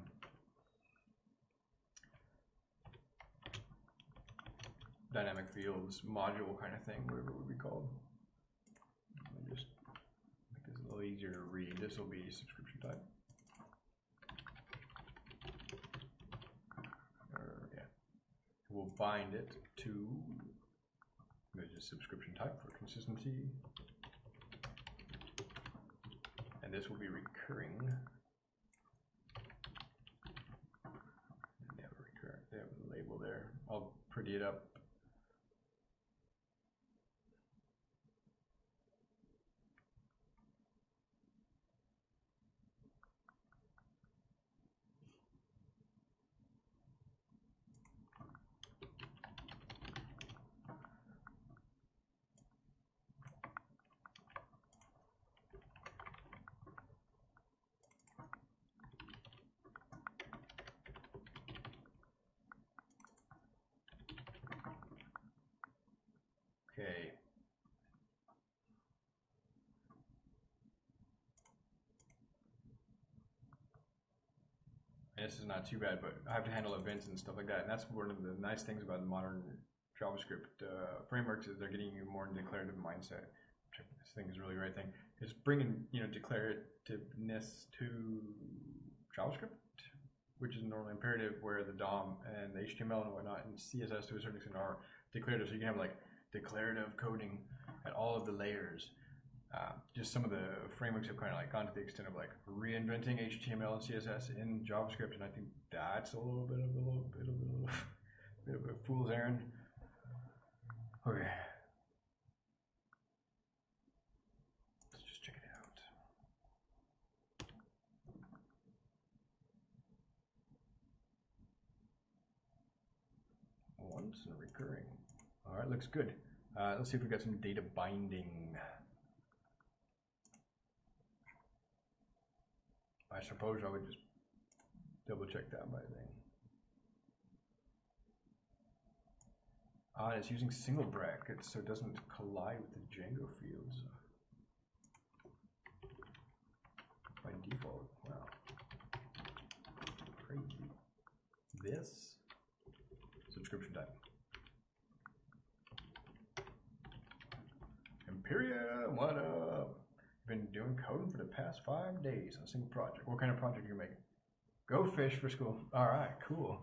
dynamic fields module kind of thing, whatever it would be called. Just make this a little easier to read. This will be subscription type. Yeah. We'll bind it to there's subscription type for consistency. And this will be recurring. They have a recur they have a label there. I'll pretty it up Okay. And this is not too bad, but I have to handle events and stuff like that. And that's one of the nice things about modern JavaScript uh, frameworks is they're getting you more in declarative mindset. Which this thing is really the right thing. It's bringing you know declarativeness to JavaScript, which is normally imperative, where the DOM and the HTML and whatnot and CSS to a certain extent are declarative. So you can have like declarative coding at all of the layers. Uh, just some of the frameworks have kind of like gone to the extent of like reinventing HTML and CSS in JavaScript, and I think that's a little bit of a little bit of a little bit of a fool's errand. Okay. Let's just check it out. Once and recurring. All right, looks good. Uh, let's see if we got some data binding. I suppose I would just double check that by thing. Ah, it's using single brackets so it doesn't collide with the Django fields. By default, wow. Crazy. This subscription type. Imperia, what up? Been doing coding for the past five days on a single project. What kind of project are you making? Go fish for school. All right, cool.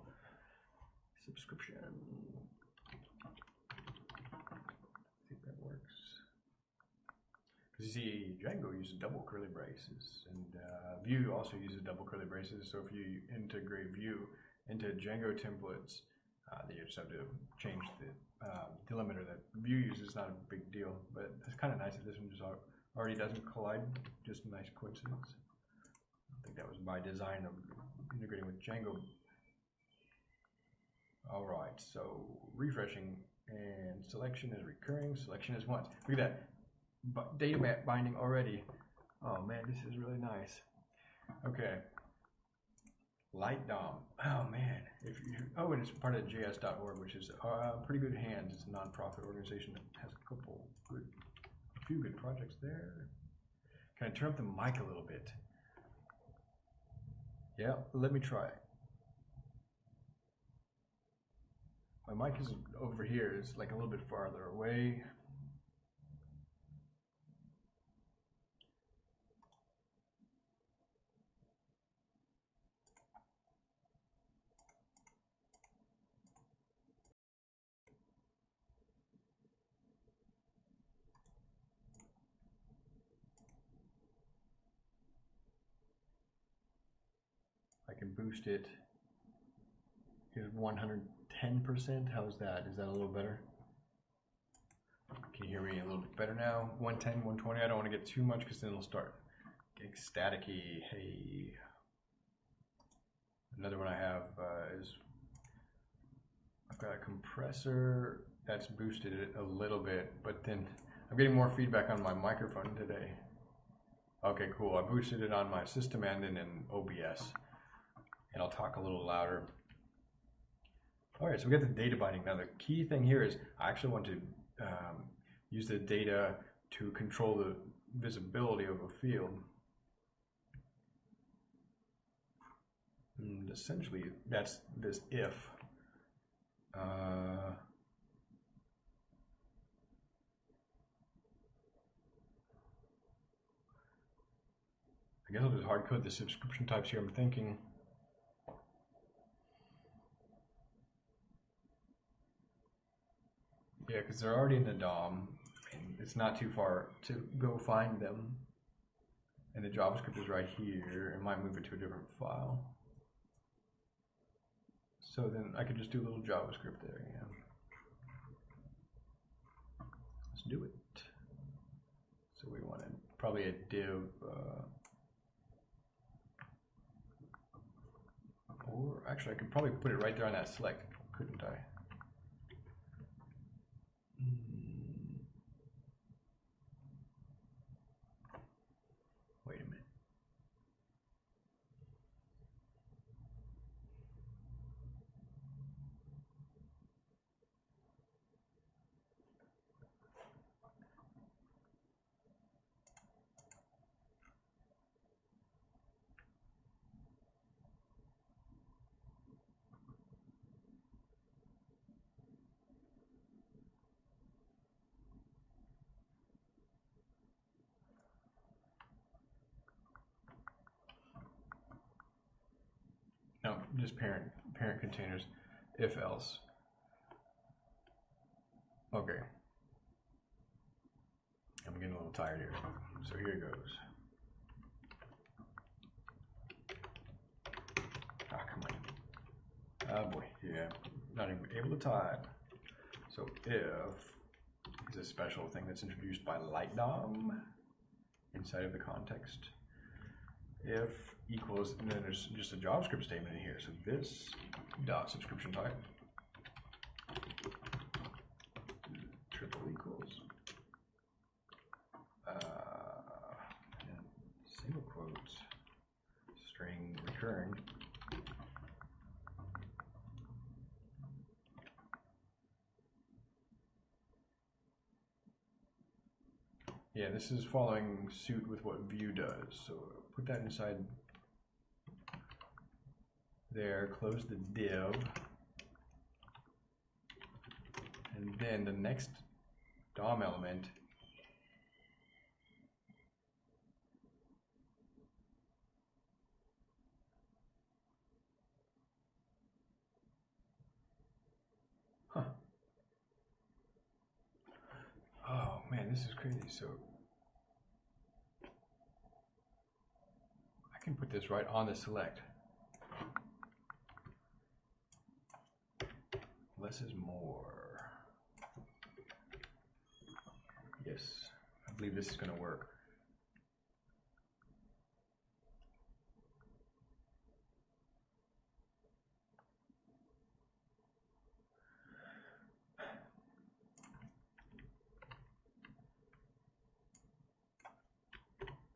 Subscription. I think that works. Because you see, Django uses double curly braces, and uh, Vue also uses double curly braces. So if you integrate Vue into Django templates, uh, then you just have to change the um, delimiter that Vue uses. Not a big deal, but it's kind of nice that this one just already doesn't collide. Just a nice coincidence. I think that was by design of integrating with Django. All right, so refreshing and selection is recurring. Selection is once. Look at that data map binding already. Oh man, this is really nice. Okay. Light DOM. Oh man, if you oh, and it's part of JS.org, which is uh, pretty good hands. It's a nonprofit organization that has a couple good, few good projects there. Can I turn up the mic a little bit? Yeah, let me try. My mic is over here. It's like a little bit farther away. I can boost it. Here's 110%. How's that? Is that a little better? Can you hear me a little bit better now? 110, 120. I don't want to get too much because then it'll start getting staticky. Hey. Another one I have uh, is I've got a compressor that's boosted it a little bit, but then I'm getting more feedback on my microphone today. Okay, cool. I boosted it on my system and then in OBS and I'll talk a little louder. All right, so we got the data binding. Now the key thing here is I actually want to um, use the data to control the visibility of a field. And essentially, that's this if. Uh, I guess I'll just hard code the subscription types here. I'm thinking. Yeah, because they're already in the DOM, and it's not too far to go find them. And the JavaScript is right here. It might move it to a different file. So then I could just do a little JavaScript there, yeah. Let's do it. So we want to probably a div, uh, or actually I could probably put it right there on that select, couldn't I? Hmm. Wait a minute. No, just parent parent containers, if else. Okay. I'm getting a little tired here. So here it goes. Ah, come on. Oh boy, yeah. Not even able to type. So if is a special thing that's introduced by LightDOM inside of the context. If equals, and then there's just a JavaScript statement in here. So this dot subscription type triple equals uh, single quotes string recurring Yeah, this is following suit with what Vue does. So put that inside there, close the div. And then the next DOM element Huh. Oh man, this is crazy. So I can put this right on the select. Less is more. Yes, I believe this is going to work.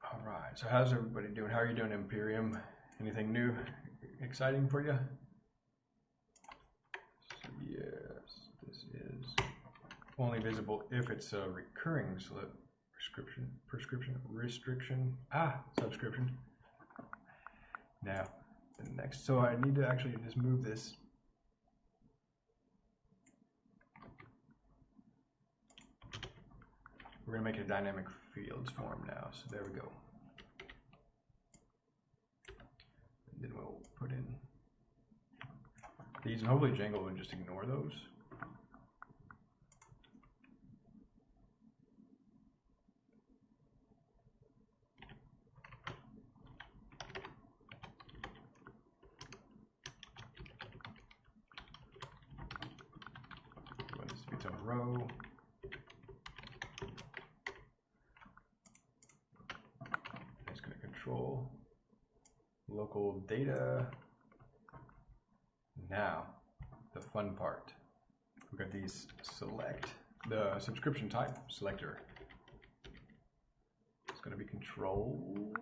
All right, so how's everybody doing? How are you doing, Imperium? Anything new, exciting for you? So yes, this is only visible if it's a recurring slip prescription, prescription, restriction, ah, subscription. Now, the next, so I need to actually just move this. We're gonna make it a dynamic fields form now, so there we go. And then we'll put in these, and hopefully Django will just ignore those. Want this to be its own row. It's going to control local data. Now, the fun part. We've got these select, the subscription type selector. It's going to be controlled.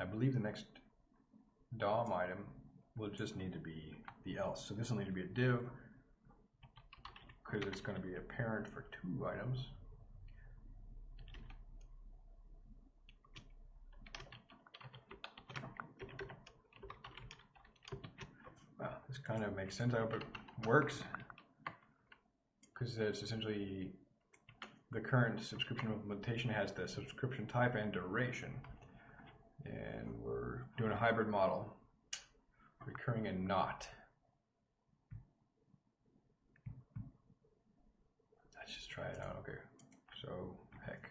I believe the next DOM item will just need to be the else. So this will need to be a div because it's going to be a parent for two items. This kind of makes sense. I hope it works because it's essentially the current subscription implementation has the subscription type and duration. And we're doing a hybrid model, recurring and not. Let's just try it out. Okay. So, heck.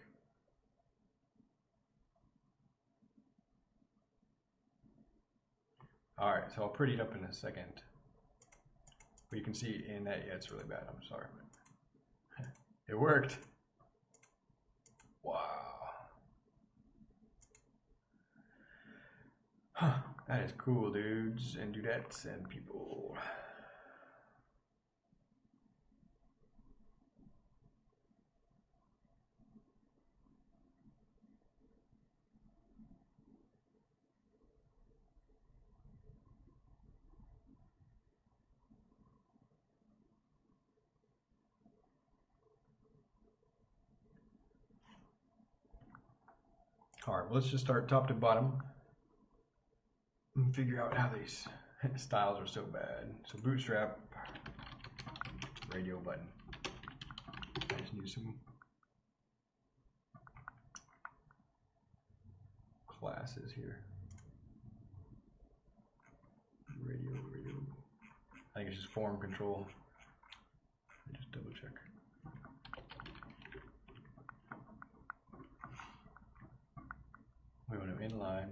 All right, so I'll pretty it up in a second. But you can see in that, yeah, it's really bad. I'm sorry. it worked. Wow. That is cool, dudes and dudettes and people. All right, well, let's just start top to bottom and figure out how these styles are so bad. So bootstrap, radio button. I just need some classes here. Radio, radio. I think it's just form control. Just double check. We want to inline.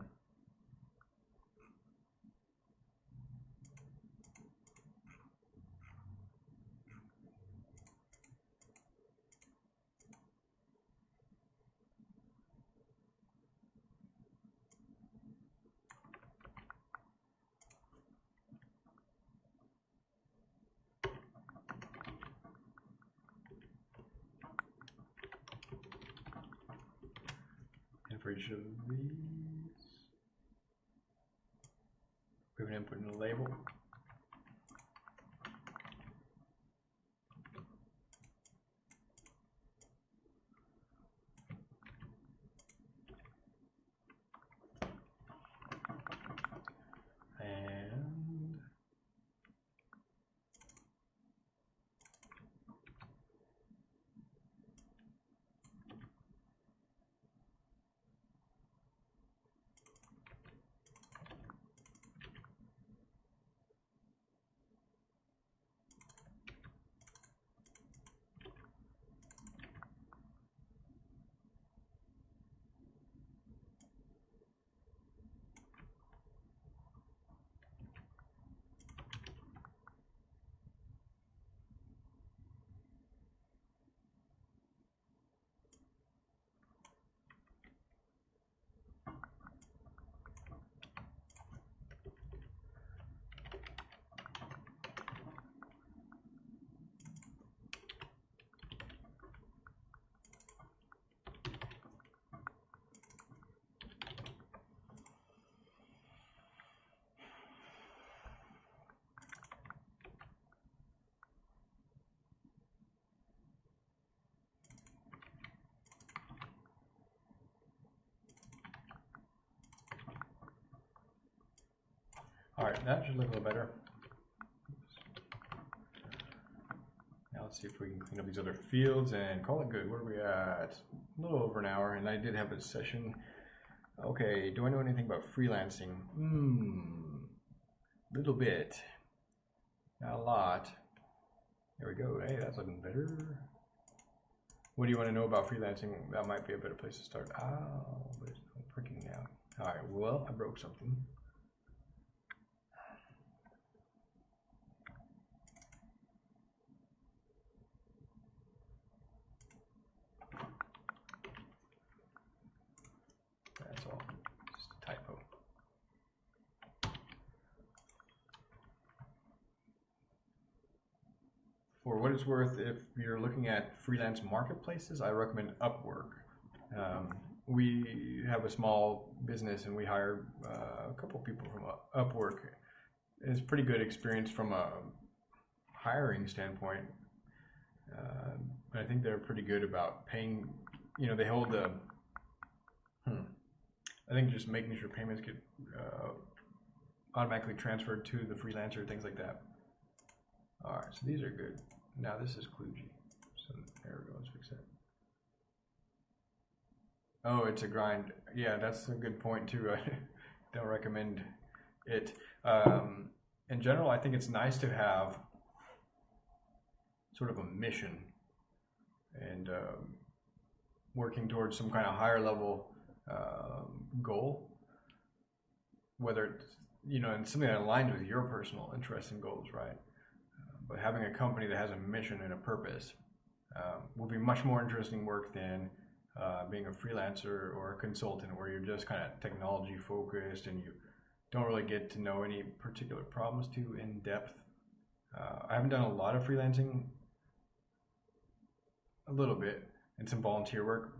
All right, that should look a little better. Now let's see if we can clean up these other fields and call it good. Where are we at? A little over an hour, and I did have a session. Okay, do I know anything about freelancing? Hmm, a little bit. Not a lot. There we go. Hey, that's looking better. What do you want to know about freelancing? That might be a better place to start. Oh, but it's working now. All right, well, I broke something. That's all. Just a typo. Worth, if you're looking at freelance marketplaces, I recommend Upwork. Um, we have a small business and we hire uh, a couple people from Upwork. It's pretty good experience from a hiring standpoint. Uh, I think they're pretty good about paying. You know, they hold the. Hmm, I think just making sure payments get uh, automatically transferred to the freelancer, things like that. All right, so these are good. Now this is kludgy. So there we go. Let's fix that. Oh, it's a grind. Yeah, that's a good point too. I don't recommend it. Um, in general, I think it's nice to have sort of a mission and um, working towards some kind of higher level um, goal, whether it's you know, and something that aligns with your personal interests and goals, right? But having a company that has a mission and a purpose um, will be much more interesting work than uh, being a freelancer or a consultant where you're just kind of technology focused and you don't really get to know any particular problems too in depth. Uh, I haven't done a lot of freelancing, a little bit, and some volunteer work,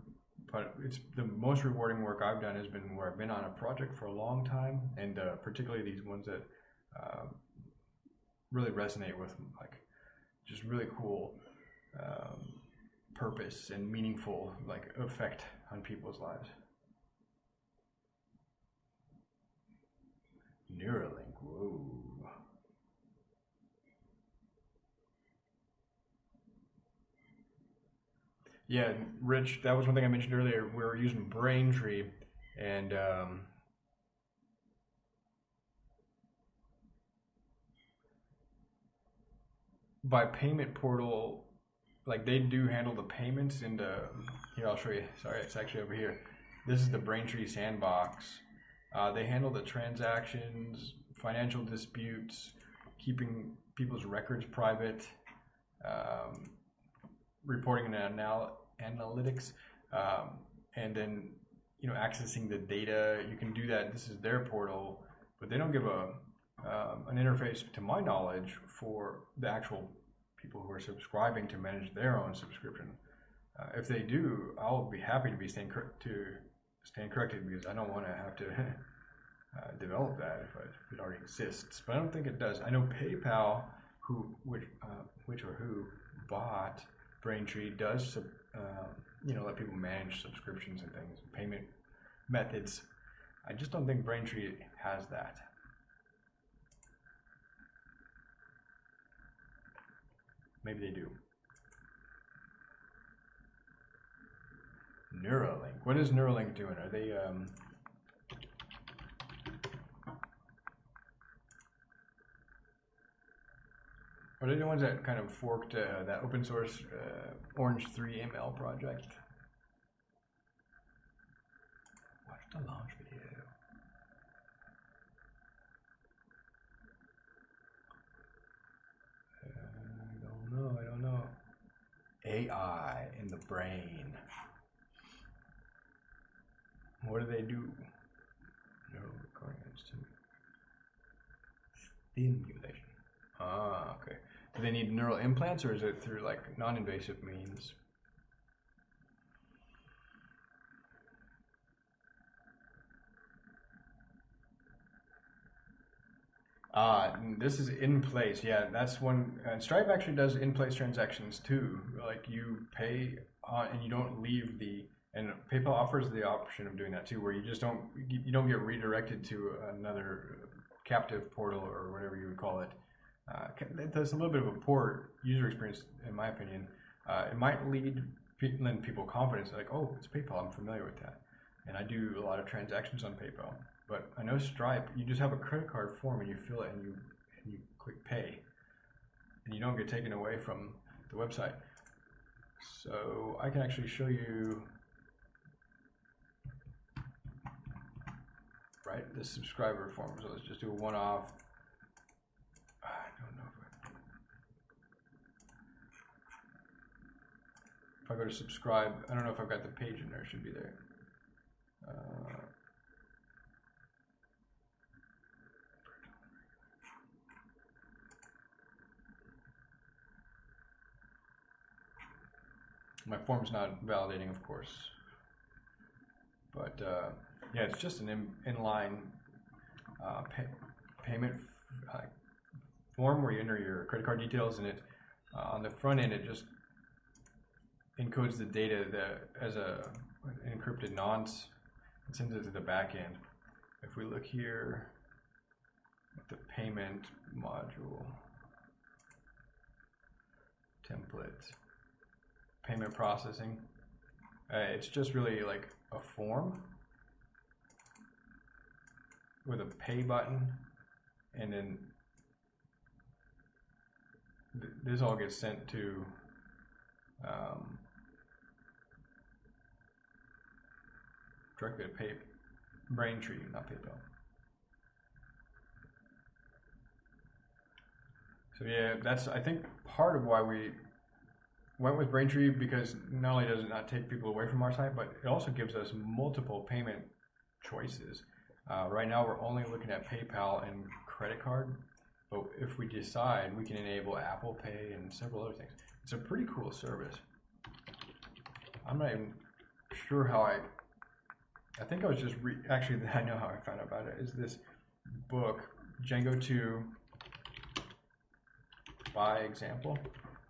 but it's the most rewarding work I've done has been where I've been on a project for a long time, and uh, particularly these ones that uh, really resonate with like just really cool um, purpose and meaningful like effect on people's lives. Neuralink, whoa. Yeah, Rich, that was one thing I mentioned earlier. We were using Braintree, and um, by payment portal, like they do handle the payments into. Here, I'll show you. Sorry, it's actually over here. This is the Braintree sandbox. Uh, they handle the transactions, financial disputes, keeping people's records private. Um, reporting and anal- analytics, um, and then you know accessing the data. You can do that. This is their portal, but they don't give a um, an interface, to my knowledge, for the actual people who are subscribing to manage their own subscription. Uh, if they do, I'll be happy to be staying cor- to stand corrected because I don't want to have to uh, develop that if, I, if, it already exists. But I don't think it does. I know PayPal, who which uh, which or who bought Braintree does, uh, you know, let people manage subscriptions and things, payment methods. I just don't think Braintree has that. Maybe they do. Neuralink. What is Neuralink doing? Are they um, Are they the ones that kind of forked uh, that open source uh, Orange 3 ML project? Watch the launch video. I don't know, I don't know. AI in the brain. What do they do? Neural recording stimulation. Ah, okay. Do they need neural implants or is it through like non-invasive means? Uh, this is in place. Yeah, that's one. Stripe actually does in place transactions too. Like you pay uh, and you don't leave the. And PayPal offers the option of doing that too, where you just don't you don't get redirected to another captive portal or whatever you would call it. Uh, there's a little bit of a poor user experience, in my opinion. Uh, it might lead lend people confidence, like, oh, it's PayPal, I'm familiar with that, and I do a lot of transactions on PayPal. But I know Stripe, you just have a credit card form and you fill it and you and you click pay, and you don't get taken away from the website. So I can actually show you right the subscriber form. So let's just do a one-off I don't know if I, If I go to subscribe, I don't know if I've got the page in there. It should be there. Uh, my form's not validating, of course. But uh, yeah, it's just an in, inline uh, pay, payment uh, form where you enter your credit card details, and it uh, on the front end it just encodes the data that as a encrypted nonce and sends it to the back end. If we look here at the payment module, template, payment processing. Uh, it's just really like a form with a pay button, and then th- this all gets sent to um, directly to pay Braintree, not PayPal. So yeah, that's I think part of why we went with Braintree because not only does it not take people away from our site, but it also gives us multiple payment choices. Uh, right now, we're only looking at PayPal and credit card, but if we decide, we can enable Apple Pay and several other things. It's a pretty cool service. I'm not even sure how I. I think I was just re- actually I know how I found out about it. Is this book Django 2 by example?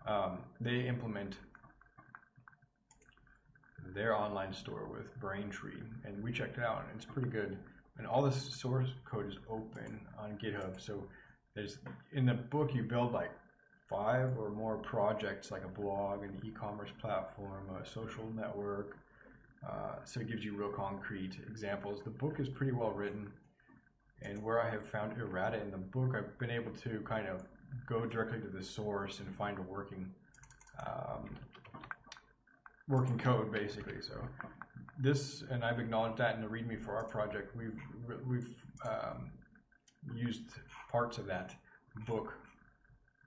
Um, they implement their online store with Braintree, and we checked it out, and it's pretty good. And all this source code is open on GitHub. So there's in the book you build like five or more projects, like a blog, an e-commerce platform, a social network. Uh, so it gives you real concrete examples. The book is pretty well written, and where I have found errata in the book, I've been able to kind of go directly to the source and find a working um, working code basically. So this, and I've acknowledged that in the README for our project, we've we've um, used parts of that book,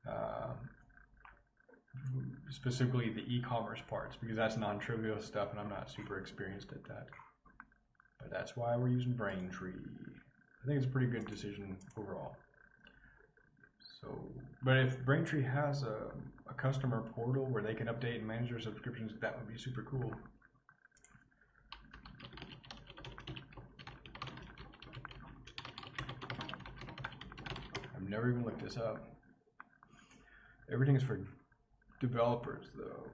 uh, specifically the e-commerce parts, because that's non-trivial stuff, and I'm not super experienced at that. But that's why we're using Braintree. I think it's a pretty good decision overall. So, but if Braintree has a, a customer portal where they can update and manage their subscriptions, that would be super cool. I've never even looked this up. Everything is for developers, though.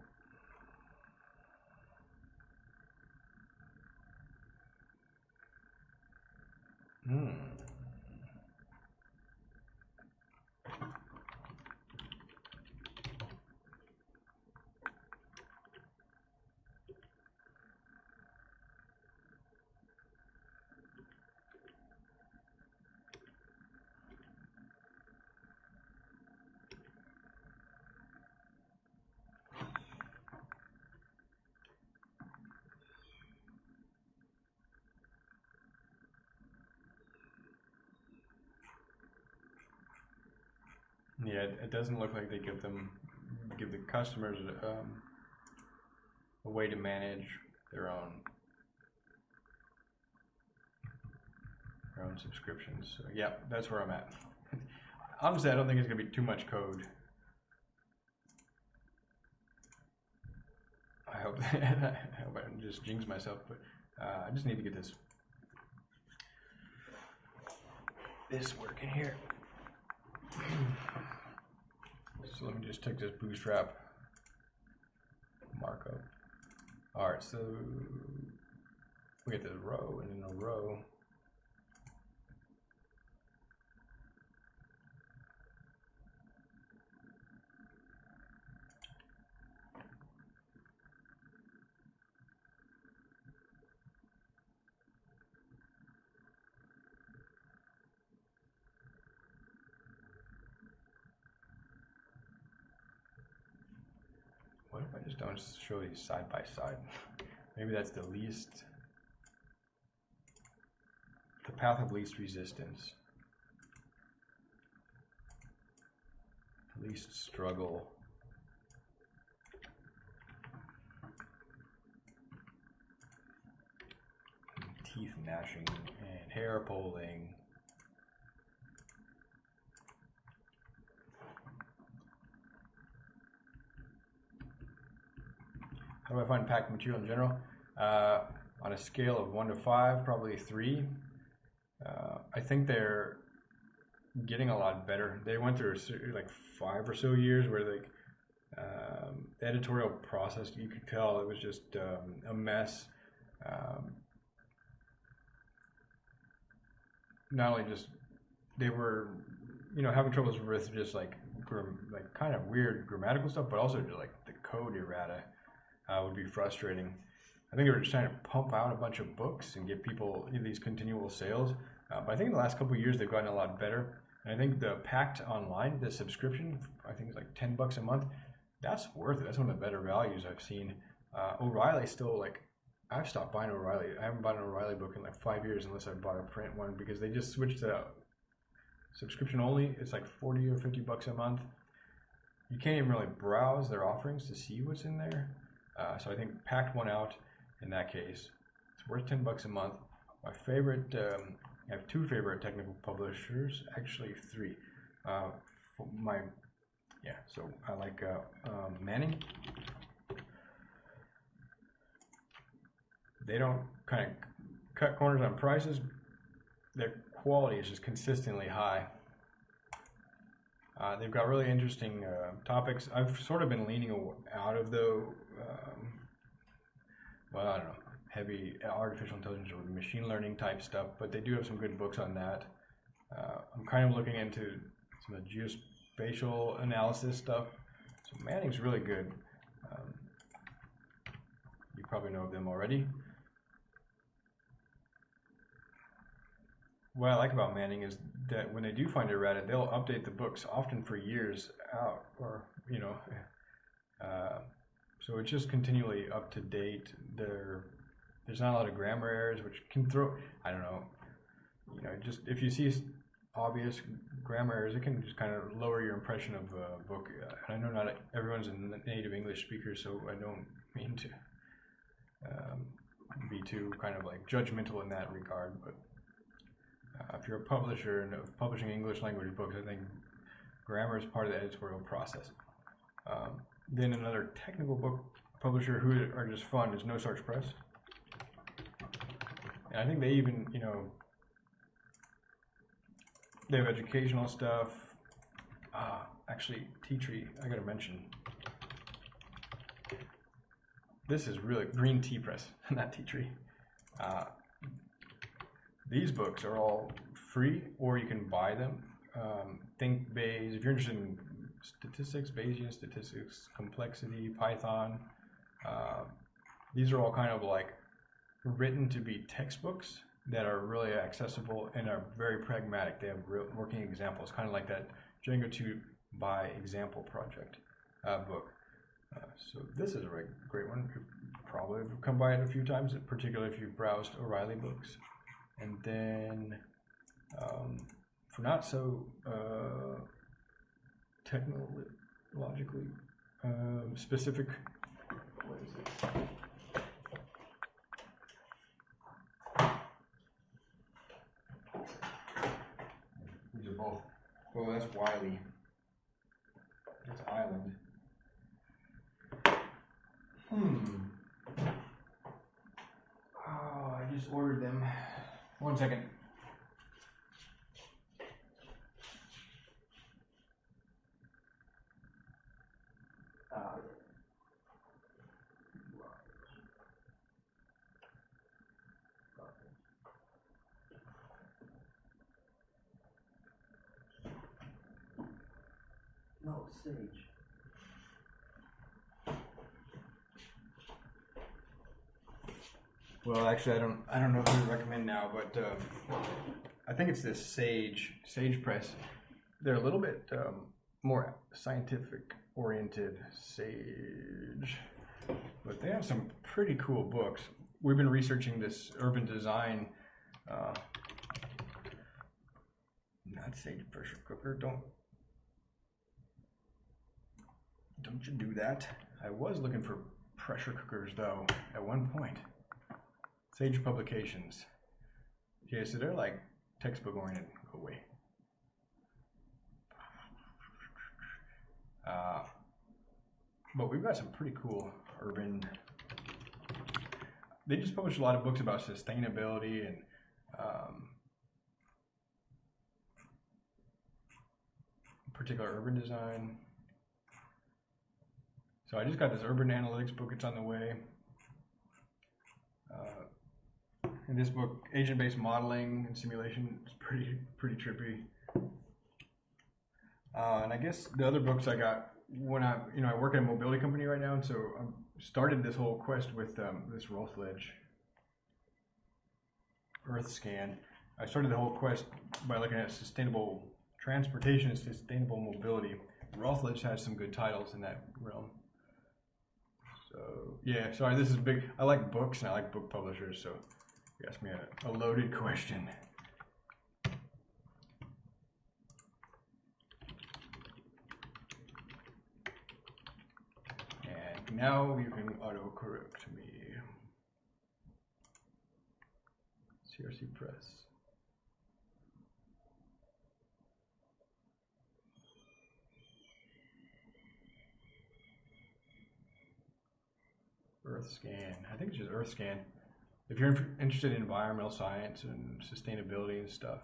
Hmm. Yeah, it, doesn't look like they give them give the customers um, a way to manage their own their own subscriptions. So yeah, that's where I'm at. Honestly, I don't think it's gonna be too much code. I hope I hope I don't just jinx myself, but uh, I just need to get this this working here. So let me just take this bootstrap markup. Alright, so we get this row and then a row. What if I show these side by side? Maybe that's the least, the path of least resistance. Least struggle. Teeth gnashing and hair pulling. How do I find Packt material in general? Uh, on a scale of one to five, probably three. Uh, I think they're getting a lot better. They went through like five or so years where like um, the editorial process, you could tell it was just um, a mess. Um, not only just they were, you know, having troubles with just like like kind of weird grammatical stuff, but also just like the code errata uh, would be frustrating. I think they were just trying to pump out a bunch of books and get people these continual sales. Uh, but I think in the last couple years they've gotten a lot better. And I think the Packt Online, the subscription, I think it's like ten bucks a month. That's worth it. That's one of the better values I've seen. Uh, O'Reilly still like I've stopped buying O'Reilly. I haven't bought an O'Reilly book in like five years unless I bought a print one because they just switched to subscription only. It's like forty or fifty bucks a month. You can't even really browse their offerings to see what's in there. Uh, so I think Packt won out in that case. It's worth ten bucks a month. My favorite, um, I have two favorite technical publishers, actually three. Uh, my, yeah. So I like uh, um, Manning. They don't kind of cut corners on prices. Their quality is just consistently high. Uh, they've got really interesting uh, topics. I've sort of been leaning out of the, um, well, I don't know, heavy artificial intelligence or machine learning type stuff, but they do have some good books on that. Uh, I'm kind of looking into some of the geospatial analysis stuff. So Manning's really good. Um, you probably know of them already. What I like about Manning is that when they do find errata, they'll update the books often for years out, or you know, uh, so it's just continually up to date. There, there's not a lot of grammar errors, which can throw. I don't know, you know, just if you see obvious grammar errors, it can just kind of lower your impression of a book. I know not everyone's a native English speaker, so I don't mean to um, be too kind of like judgmental in that regard, but. Uh, if you're a publisher and publishing English language books, I think grammar is part of the editorial process. Um, then another technical book publisher who are just fun is No Starch Press. And I think they even, you know, they have educational stuff. Ah, actually, Tea Tree, I gotta mention. This is really Green Tea Press, not Tea Tree. Uh, these books are all free, or you can buy them. Um, Think Bayes, if you're interested in statistics, Bayesian statistics, complexity, Python, uh, these are all kind of like written to be textbooks that are really accessible and are very pragmatic. They have real working examples, kind of like that Django 2 by example project uh, book. Uh, so this is a great one. You probably have come by it a few times, particularly if you've browsed O'Reilly books. And then um, for not so uh, technologically um, specific? These are both. Well, that's Wiley. That's Island. Hmm. Oh, I just ordered them. One second. Uh, Well, actually, I don't. I don't know who to recommend now, but um, I think it's this Sage Sage Press. They're a little bit um, more scientific oriented Sage, but they have some pretty cool books. We've been researching this urban design. Uh, not Sage pressure cooker. Don't don't you do that? I was looking for pressure cookers though at one point. Sage Publications. Yeah, so they're like textbook oriented. Go away. Uh, but we've got some pretty cool urban. They just published a lot of books about sustainability and um, particular urban design. So I just got this urban analytics book. It's on the way. Uh, in this book, agent-based modeling and simulation is pretty pretty trippy. Uh, and I guess the other books I got when I, you know, I work at a mobility company right now, and so I started this whole quest with um, this Routledge Earthscan. I started the whole quest by looking at sustainable transportation and sustainable mobility. Routledge has some good titles in that realm. So yeah, sorry, this is big. I like books and I like book publishers, so you asked me a, a loaded question. And now you can autocorrect me. CRC Press. Earthscan. I think it's just Earthscan. If you're in- interested in environmental science and sustainability and stuff,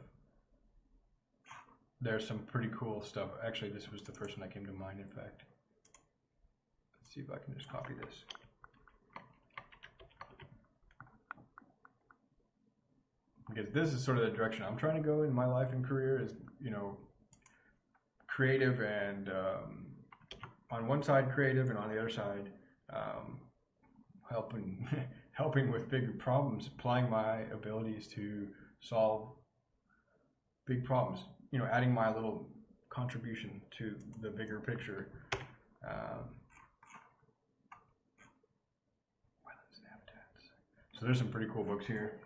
there's some pretty cool stuff. Actually, this was the first one that came to mind, in fact. Let's see if I can just copy this. Because this is sort of the direction I'm trying to go in my life and career is, you know, creative and um, on one side creative and on the other side um, helping helping with bigger problems, applying my abilities to solve big problems. You know, adding my little contribution to the bigger picture. Um. So there's some pretty cool books here.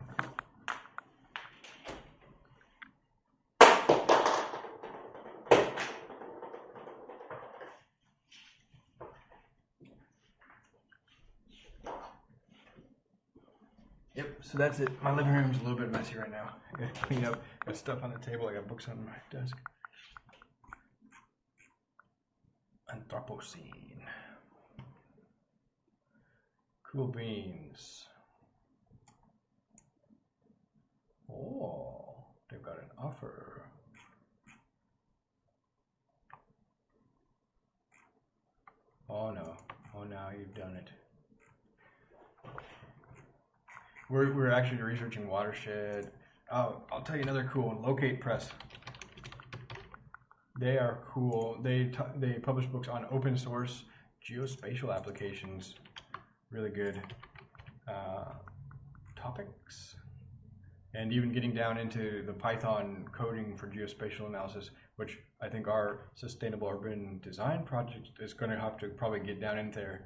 Yep, so that's it. My living room's a little bit messy right now. I gotta clean up. Got stuff on the table. I got books on my desk. Anthropocene. Cool beans. Oh, they've got an offer. Oh no. Oh, now you've done it. We're, we're actually researching watershed. Oh, I'll tell you another cool one. Locate Press. They are cool. They they publish books on open source geospatial applications. Really good uh, topics, and even getting down into the Python coding for geospatial analysis, which I think our sustainable urban design project is going to have to probably get down into there.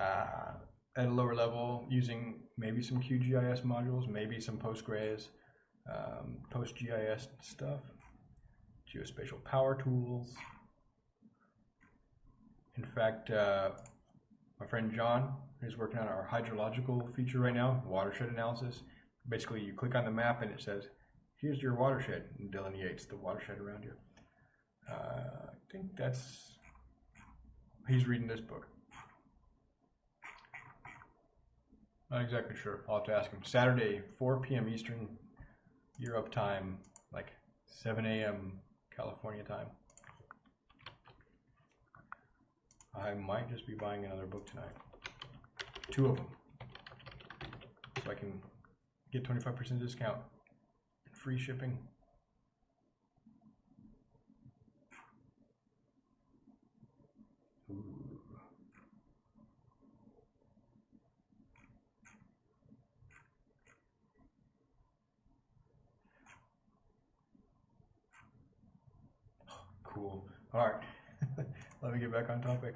Uh, at a lower level using maybe some QGIS modules, maybe some Postgres, um, PostGIS stuff, geospatial power tools. In fact, uh, my friend John is working on our hydrological feature right now, watershed analysis. Basically, you click on the map and it says, here's your watershed, and delineates the watershed around you. Uh, I think that's, he's reading this book. Not exactly sure. I'll have to ask him. Saturday, 4 p.m. Eastern Europe time, like 7 a.m. California time. I might just be buying another book tonight. Two of them. So I can get 25% discount and free shipping. Ooh. Cool. All right. Let me get back on topic.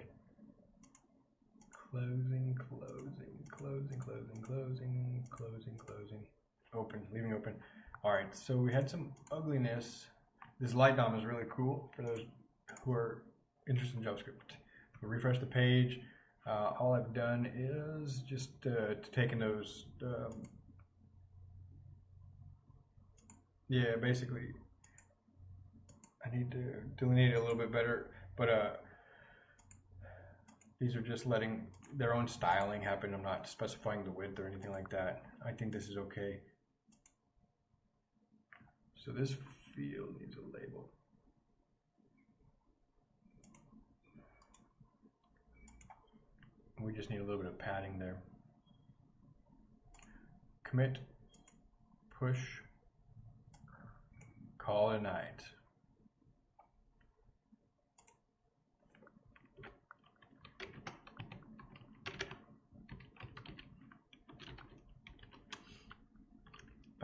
Closing, closing, closing, closing, closing, closing, closing. Open, leaving open. All right. So we had some ugliness. This light dom is really cool for those who are interested in JavaScript. We'll refresh the page. Uh, all I've done is just uh, taken those. Um, yeah, basically I need to delineate it a little bit better, but uh, these are just letting their own styling happen. I'm not specifying the width or anything like that. I think this is okay. So this field needs a label. We just need a little bit of padding there. Commit, push, call a night.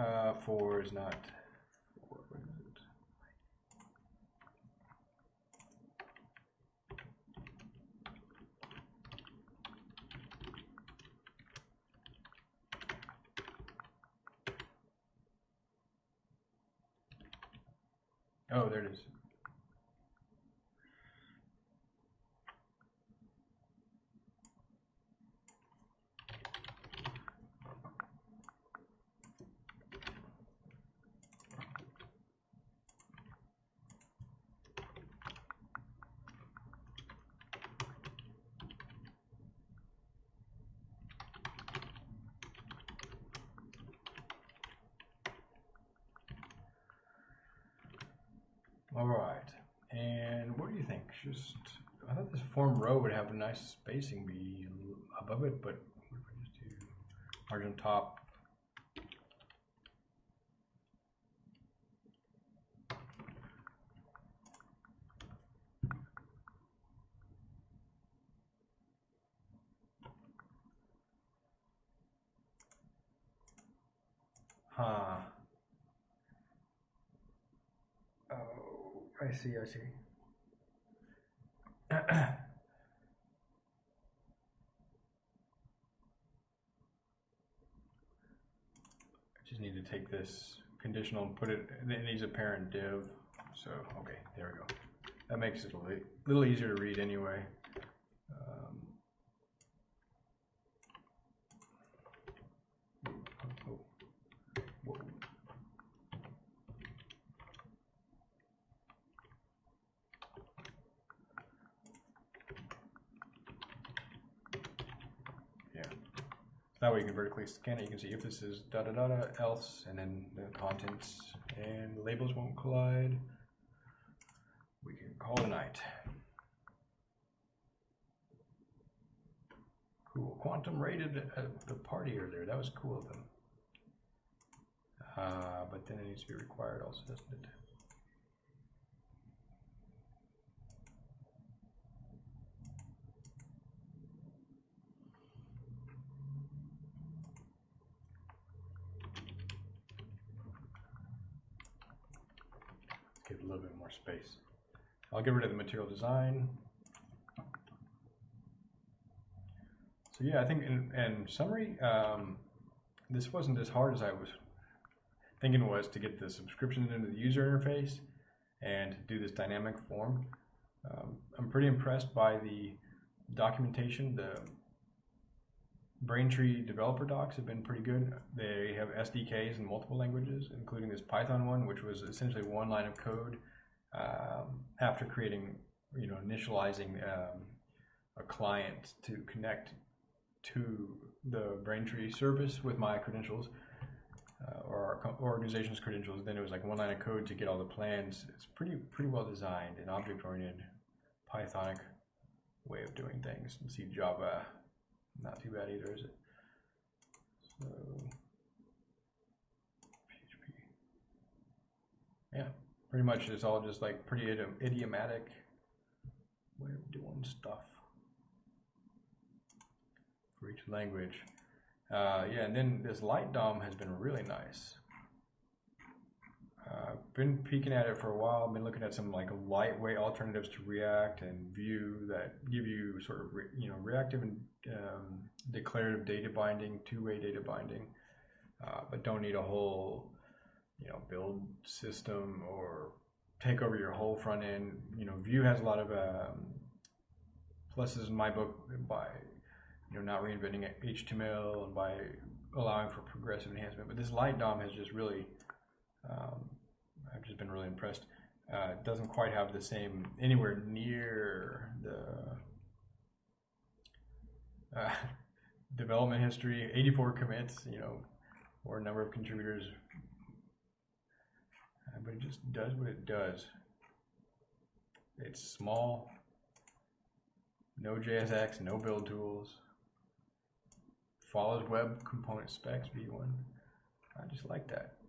Uh, four is not. Oh, there it is. All right. And what do you think? Just, Row would have a nice spacing be above it, but what if I just do margin top? Huh. Oh, I see, I see. I just need to take this conditional and put it, it needs a parent div. So, okay, there we go. That makes it a little easier to read anyway. Um, oh, oh, whoa. Yeah. That way you can vertically scan it. You can see if this is da da da da else, and then the contents and labels won't collide. We can call it a night. Cool. Quantum rated at the party earlier. That was cool of them. Uh, but then it needs to be required also, doesn't it? Give a little bit more space. I'll get rid of the material design. So yeah, I think in, in summary, um, this wasn't as hard as I was thinking was to get the subscription into the user interface and do this dynamic form. Um, I'm pretty impressed by the documentation. The Braintree developer docs have been pretty good. They have SDKs in multiple languages, including this Python one, which was essentially one line of code um, after creating, you know, initializing um, a client to connect to the Braintree service with my credentials uh, or our organization's credentials. Then it was like one line of code to get all the plans. It's pretty pretty well designed, an object-oriented Pythonic way of doing things. And see Java, not too bad either, is it? So PHP. Yeah, pretty much it's all just like pretty idiom- idiomatic way of doing stuff for each language. Uh, yeah, and then this light DOM has been really nice. Uh, been peeking at it for a while. Been looking at some like lightweight alternatives to React and Vue that give you sort of you know reactive and um, declarative data binding, two-way data binding, uh, but don't need a whole you know build system or take over your whole front end. You know, Vue has a lot of um, pluses in my book by you know not reinventing HTML and by allowing for progressive enhancement. But this light DOM has just really um, I've just been really impressed. Uh, doesn't quite have the same anywhere near the uh, development history. 84 commits, you know, or number of contributors, uh, but it just does what it does. It's small, no JSX, no build tools, follows web component specs v1. I just like that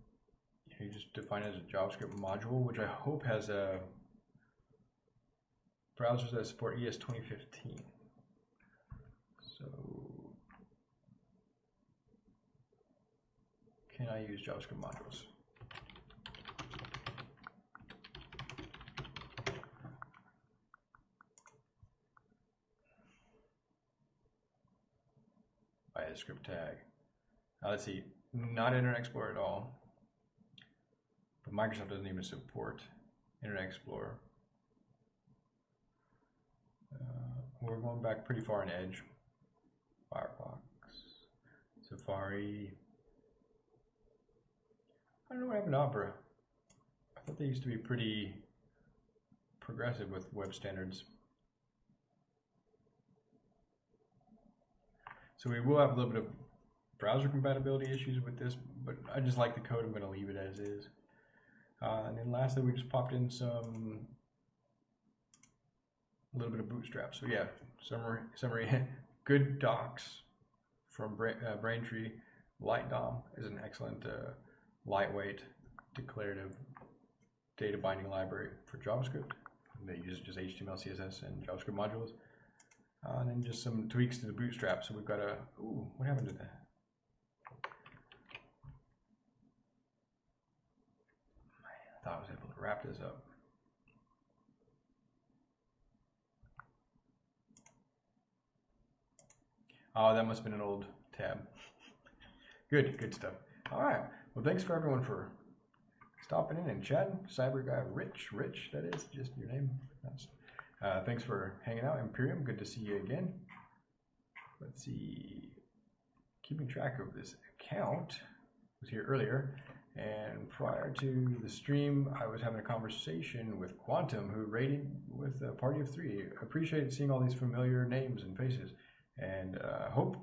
you just define it as a JavaScript module, which I hope has a browsers that support ES 2015. So, can I use JavaScript modules. By a script tag. Now let's see, not Internet Explorer at all. But Microsoft doesn't even support Internet Explorer. Uh, we're going back pretty far in Edge. Firefox, Safari. I don't know what happened to Opera. I thought they used to be pretty progressive with web standards. So we will have a little bit of browser compatibility issues with this, but I just like the code. I'm going to leave it as is. Uh, and then lastly, we just popped in some a little bit of bootstrap. So yeah, summary, summary, good docs from Bra uh, Braintree. LightDOM is an excellent uh, lightweight declarative data binding library for JavaScript. They use just HTML, CSS, and JavaScript modules. Uh, and then just some tweaks to the bootstrap. So we've got a, ooh, what happened to that? I thought I was able to wrap this up. Oh, that must have been an old tab. Good, good stuff. All right. Well, thanks for everyone for stopping in and chatting. Cyber guy Rich, Rich, that is just your name. Uh, thanks for hanging out, Imperium. Good to see you again. Let's see. Keeping track of this account was here earlier, and prior to the stream, I was having a conversation with Quantum, who rated with a party of three. Appreciated seeing all these familiar names and faces and uh, hope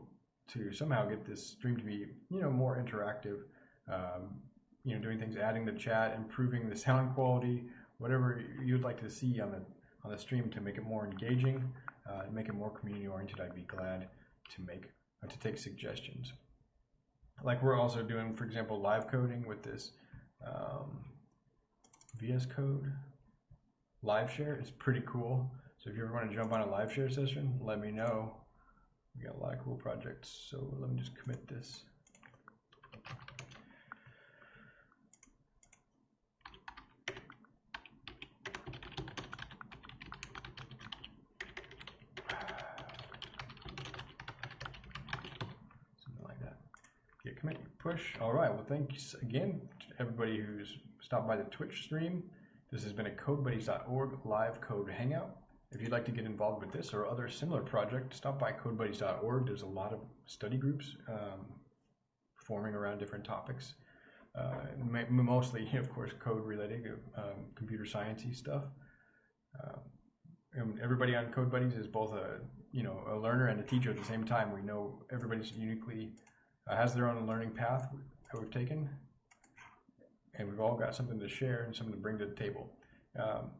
to somehow get this stream to be you know more interactive. Um, you know doing things adding the chat improving the sound quality whatever you'd like to see on the on the stream to make it more engaging uh, make it more community oriented I'd be glad to make uh, to take suggestions. Like we're also doing for example live coding with this um, VS Code. Live share it's pretty cool. So if you ever want to jump on a live share session let me know we got a lot of cool projects, so let me just commit this. Something like that. Git commit, push. All right, well, thanks again to everybody who's stopped by the Twitch stream. This has been a CodeBuddies.org live code hangout. If you'd like to get involved with this or other similar project, stop by codebuddies.org. There's a lot of study groups um, forming around different topics. Uh, mostly, of course, code related, um, computer sciencey stuff. Uh, everybody on Code Buddies is both a you know a learner and a teacher at the same time. We know everybody's uniquely uh, has their own learning path that we've taken, and we've all got something to share and something to bring to the table. Um,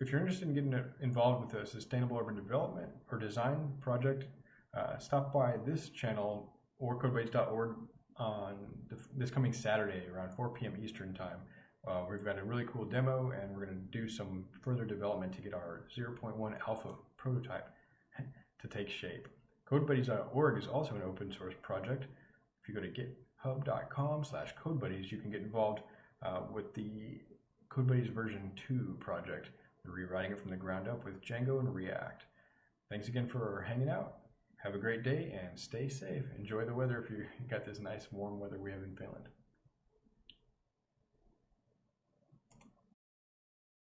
if you're interested in getting involved with a sustainable urban development or design project, uh, stop by this channel or codebuddies.org on this coming Saturday around 4 p.m. Eastern time. Uh, we've got a really cool demo and we're going to do some further development to get our 0.1 alpha prototype to take shape. CodeBuddies.org is also an open source project. If you go to github.com slash codebuddies, you can get involved uh, with the CodeBuddies version 2 project rewriting it from the ground up with Django and React. Thanks again for hanging out. Have a great day and stay safe. Enjoy the weather if you got this nice warm weather we have in Finland.